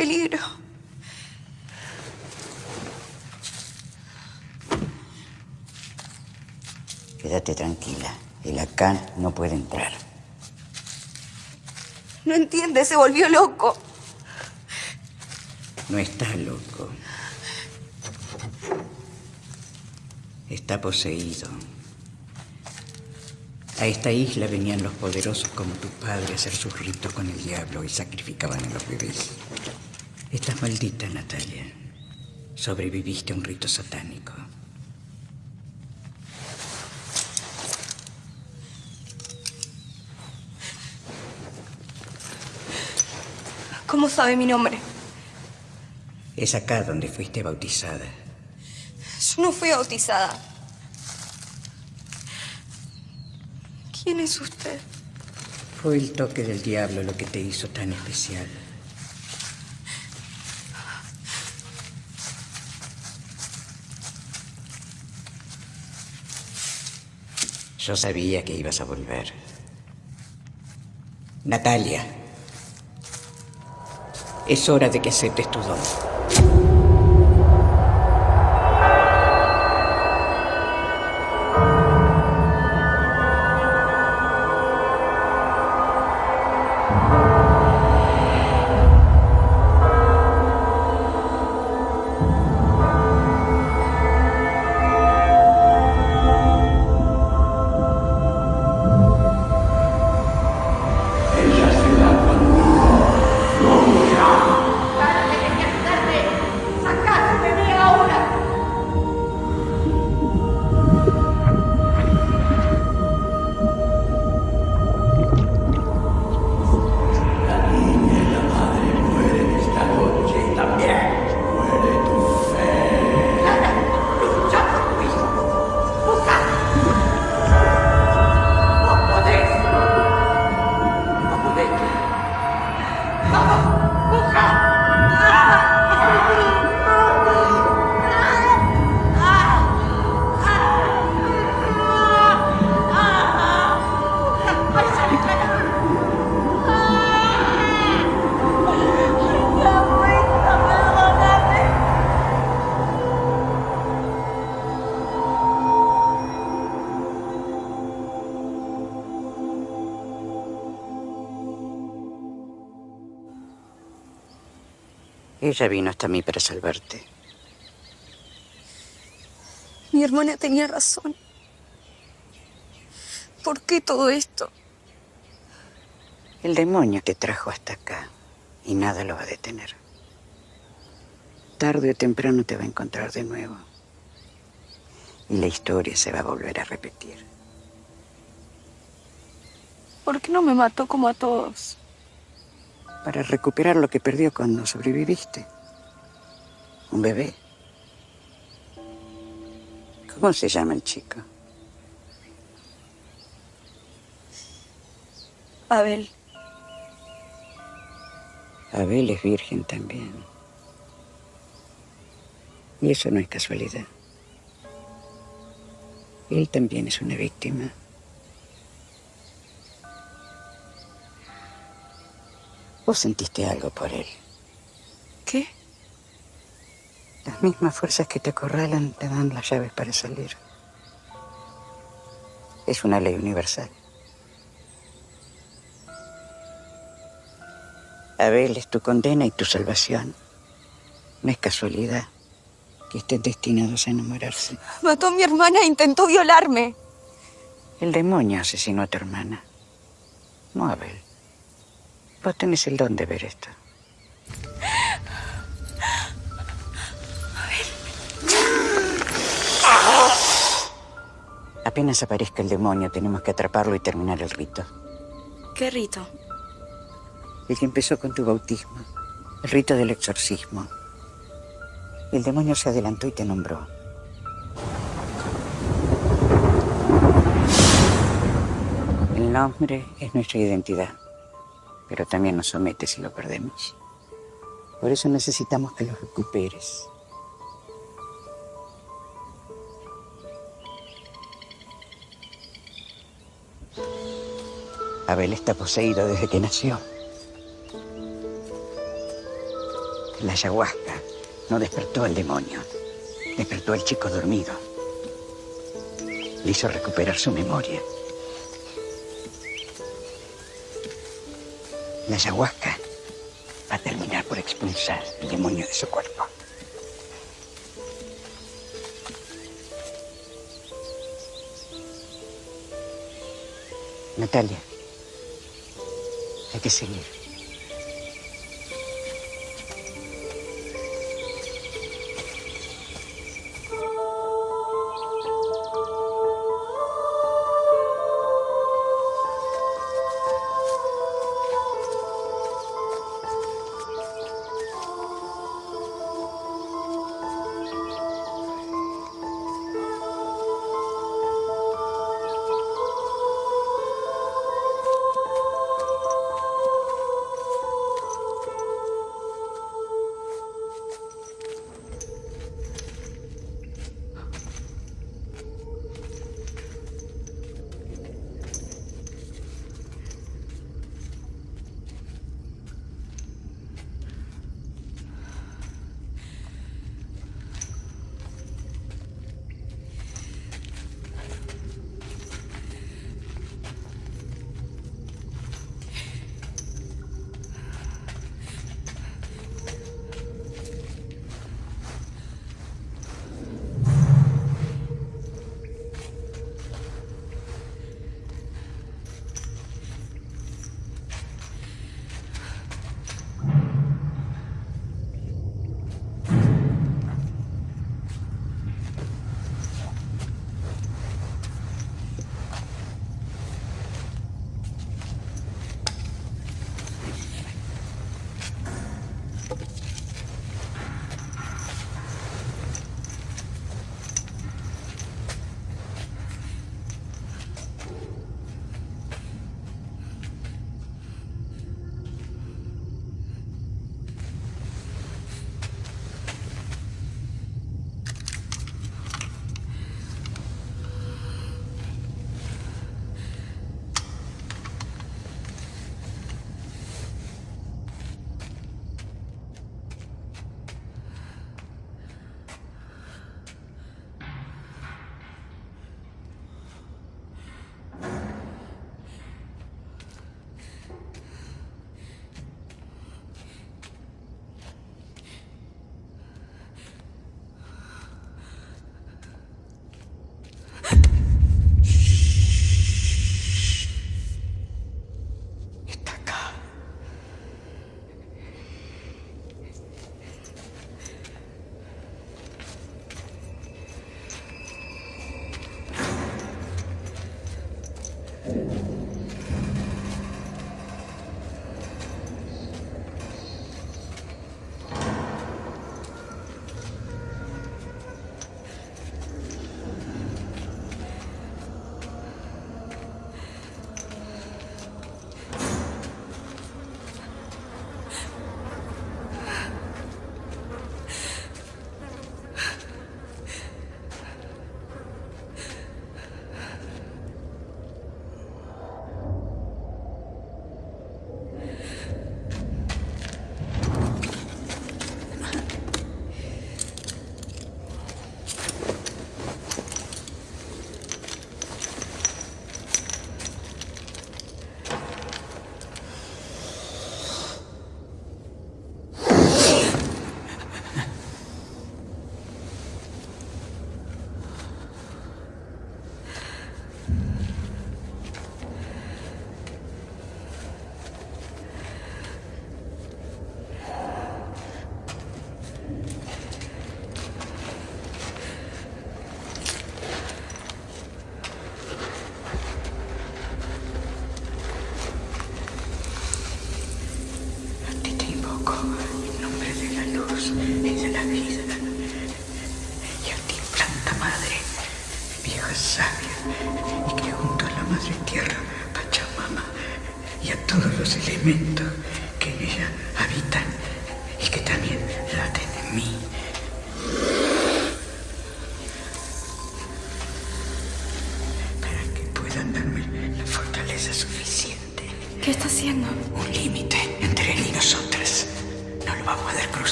peligro. Quédate tranquila. El acá no puede entrar. No entiende, se volvió loco. No está loco. Está poseído. A esta isla venían los poderosos como tu padre a hacer sus ritos con el diablo y sacrificaban a los bebés. Estás maldita, Natalia. Sobreviviste a un rito satánico. ¿Cómo sabe mi nombre? Es acá donde fuiste bautizada. Yo no fui bautizada. ¿Quién es usted? Fue el toque del diablo lo que te hizo tan especial. Yo sabía que ibas a volver. Natalia, es hora de que aceptes tu don. Ella vino hasta mí para salvarte. Mi hermana tenía razón. ¿Por qué todo esto? El demonio te trajo hasta acá y nada lo va a detener. Tarde o temprano te va a encontrar de nuevo. Y la historia se va a volver a repetir. ¿Por qué no me mató como a todos? Para recuperar lo que perdió cuando sobreviviste. Un bebé. ¿Cómo se llama el chico? Abel. Abel es virgen también. Y eso no es casualidad. Él también es una víctima. Vos sentiste algo por él. ¿Qué? Las mismas fuerzas que te acorralan te dan las llaves para salir. Es una ley universal. Abel es tu condena y tu salvación. No es casualidad que estén destinados a enamorarse. Mató a mi hermana e intentó violarme. El demonio asesinó a tu hermana. No Abel. Vos tenés el don de ver esto. Apenas aparezca el demonio, tenemos que atraparlo y terminar el rito. ¿Qué rito? El que empezó con tu bautismo. El rito del exorcismo. El demonio se adelantó y te nombró. El nombre es nuestra identidad, pero también nos somete si lo perdemos. Por eso necesitamos que lo recuperes. Abel está poseído desde que nació. La ayahuasca no despertó al demonio, despertó al chico dormido. Le hizo recuperar su memoria. La ayahuasca va a terminar por expulsar el demonio de su cuerpo. Natalia, hay que seguir.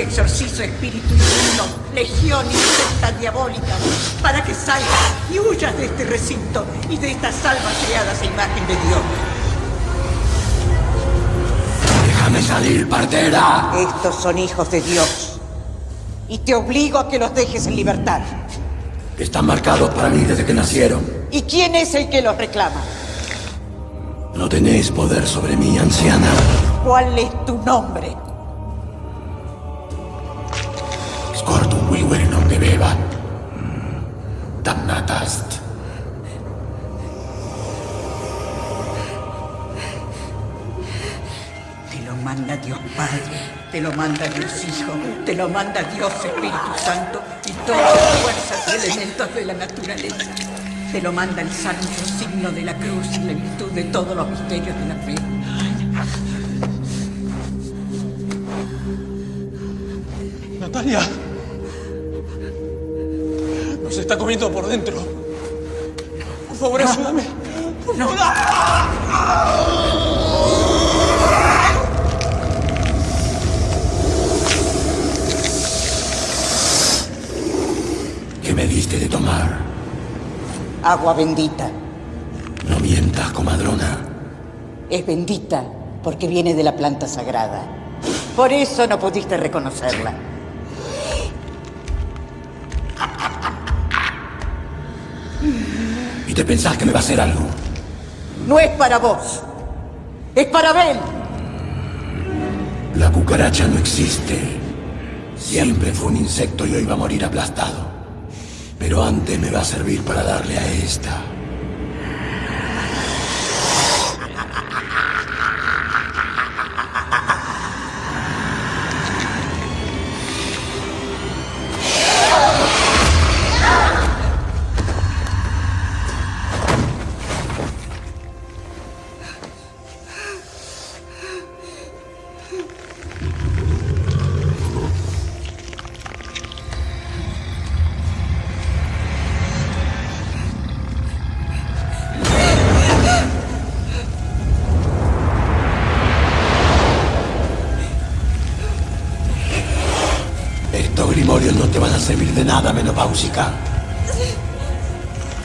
Te exorcizo, espíritu inmundo, legión y secta diabólica, para que salgas y huyas de este recinto y de estas almas creadas a imagen de Dios. Déjame salir, partera. Estos son hijos de Dios y te obligo a que los dejes en libertad. Están marcados para mí desde que nacieron. ¿Y quién es el que los reclama? No tenéis poder sobre mí, anciana. ¿Cuál es tu nombre? Te lo manda Dios Hijo, te lo manda Dios Espíritu Santo y todas las fuerzas y elementos de la naturaleza. Te lo manda el santo signo de la cruz y la virtud de todos los misterios de la fe. Natalia. Nos está comiendo por dentro. Por favor, ayúdame. No. ¿Qué me diste de tomar? Agua bendita. No mientas, comadrona. Es bendita porque viene de la planta sagrada. Por eso no pudiste reconocerla. ¿Y te pensás que me va a hacer algo? No es para vos. Es para Abel. La cucaracha no existe. Siempre fue un insecto y hoy va a morir aplastado. Pero antes me va a servir para darle a esta.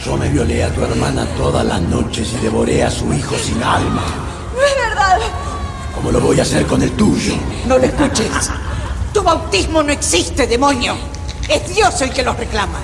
Yo me violé a tu hermana todas las noches y devoré a su hijo sin alma. No es verdad. ¿Cómo lo voy a hacer con el tuyo. No lo escuches. Tu bautismo no existe, demonio. Es Dios el que los reclama.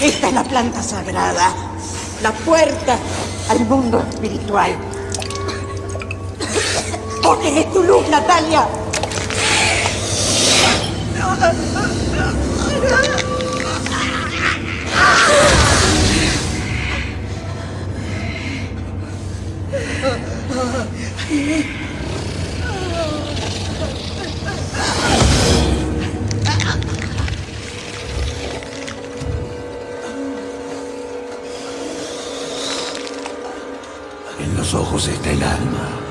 Esta es la planta sagrada, la puerta al mundo espiritual. Porque es tu luz, Natalia. voz en el alma.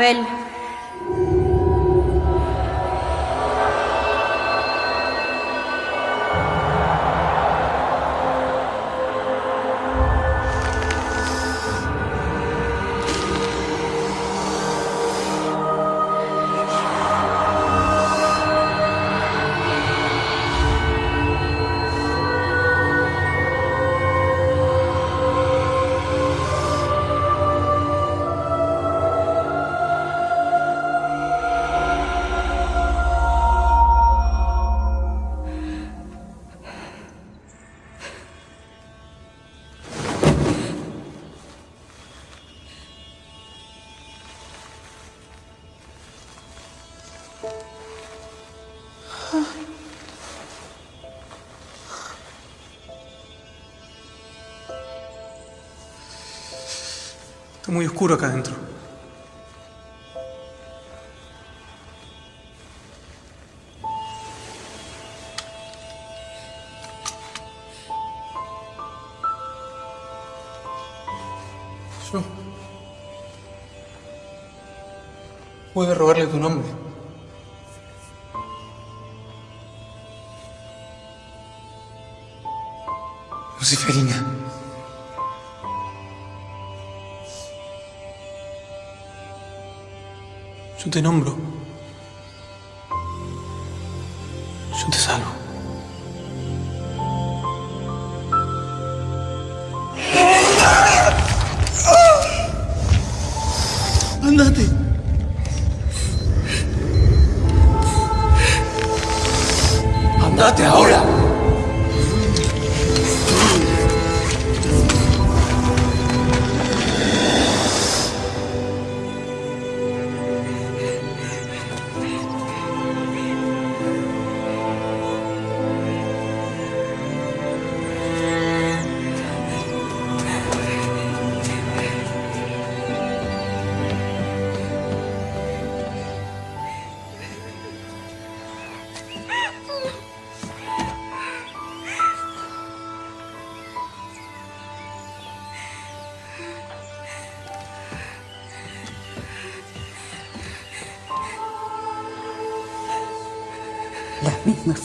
Abel. Está muy oscuro acá adentro. Yo. Pude robarle tu nombre. Luciferina. Te nombro.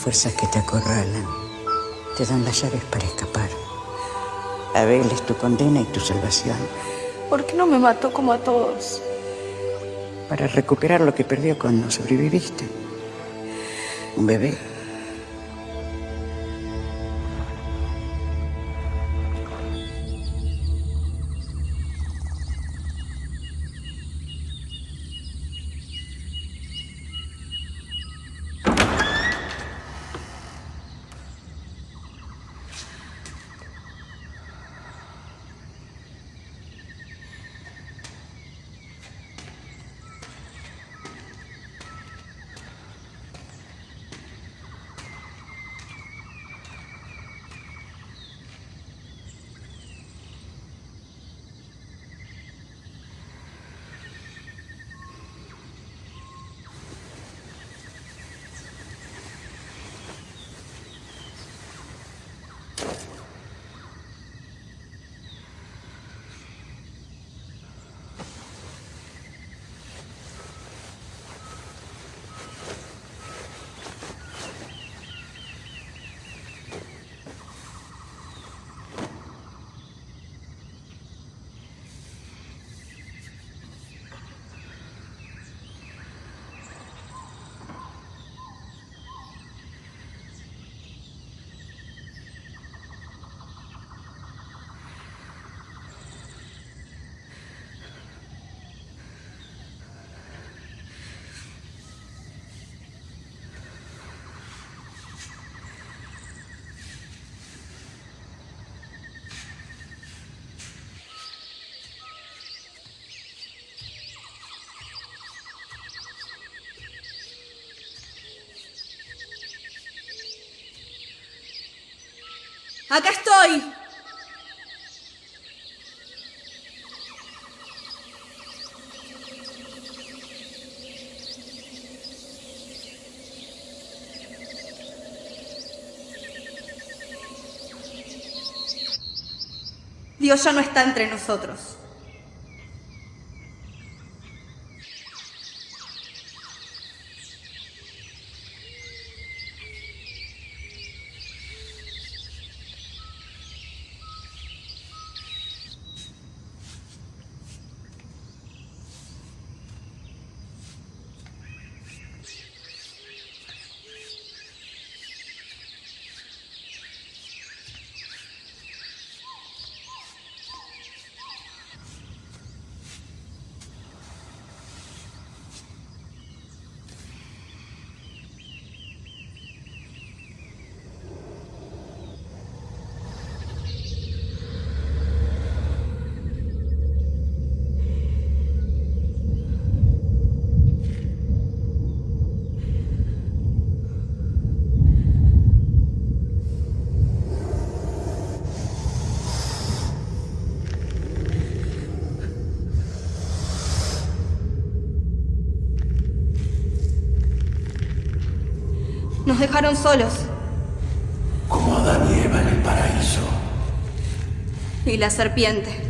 Fuerzas que te acorralan te dan las llaves para escapar. Abel es tu condena y tu salvación. ¿Por qué no me mató como a todos? Para recuperar lo que perdió cuando sobreviviste. Un bebé. ¡Acá estoy! Dios ya no está entre nosotros. solos. Como Adán y Eva en el paraíso. Y la serpiente.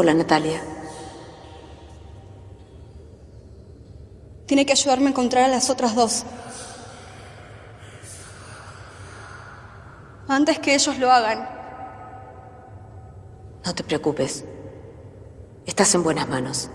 Hola, Natalia. Tiene que ayudarme a encontrar a las otras dos. Antes que ellos lo hagan. No te preocupes. Estás en buenas manos.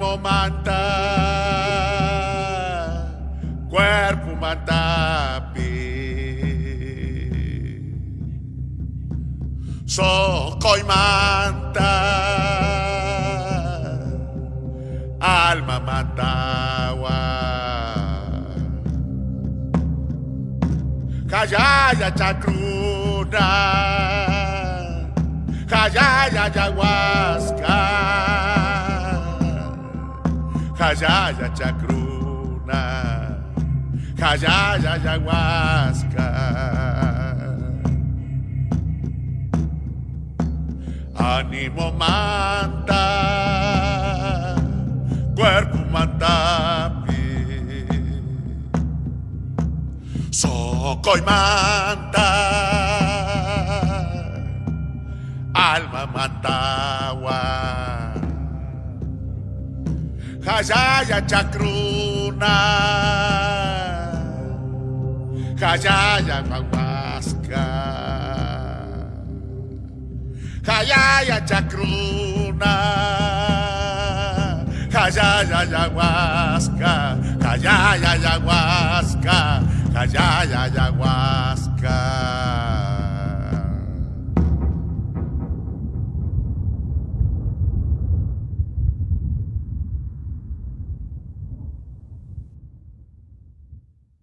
moment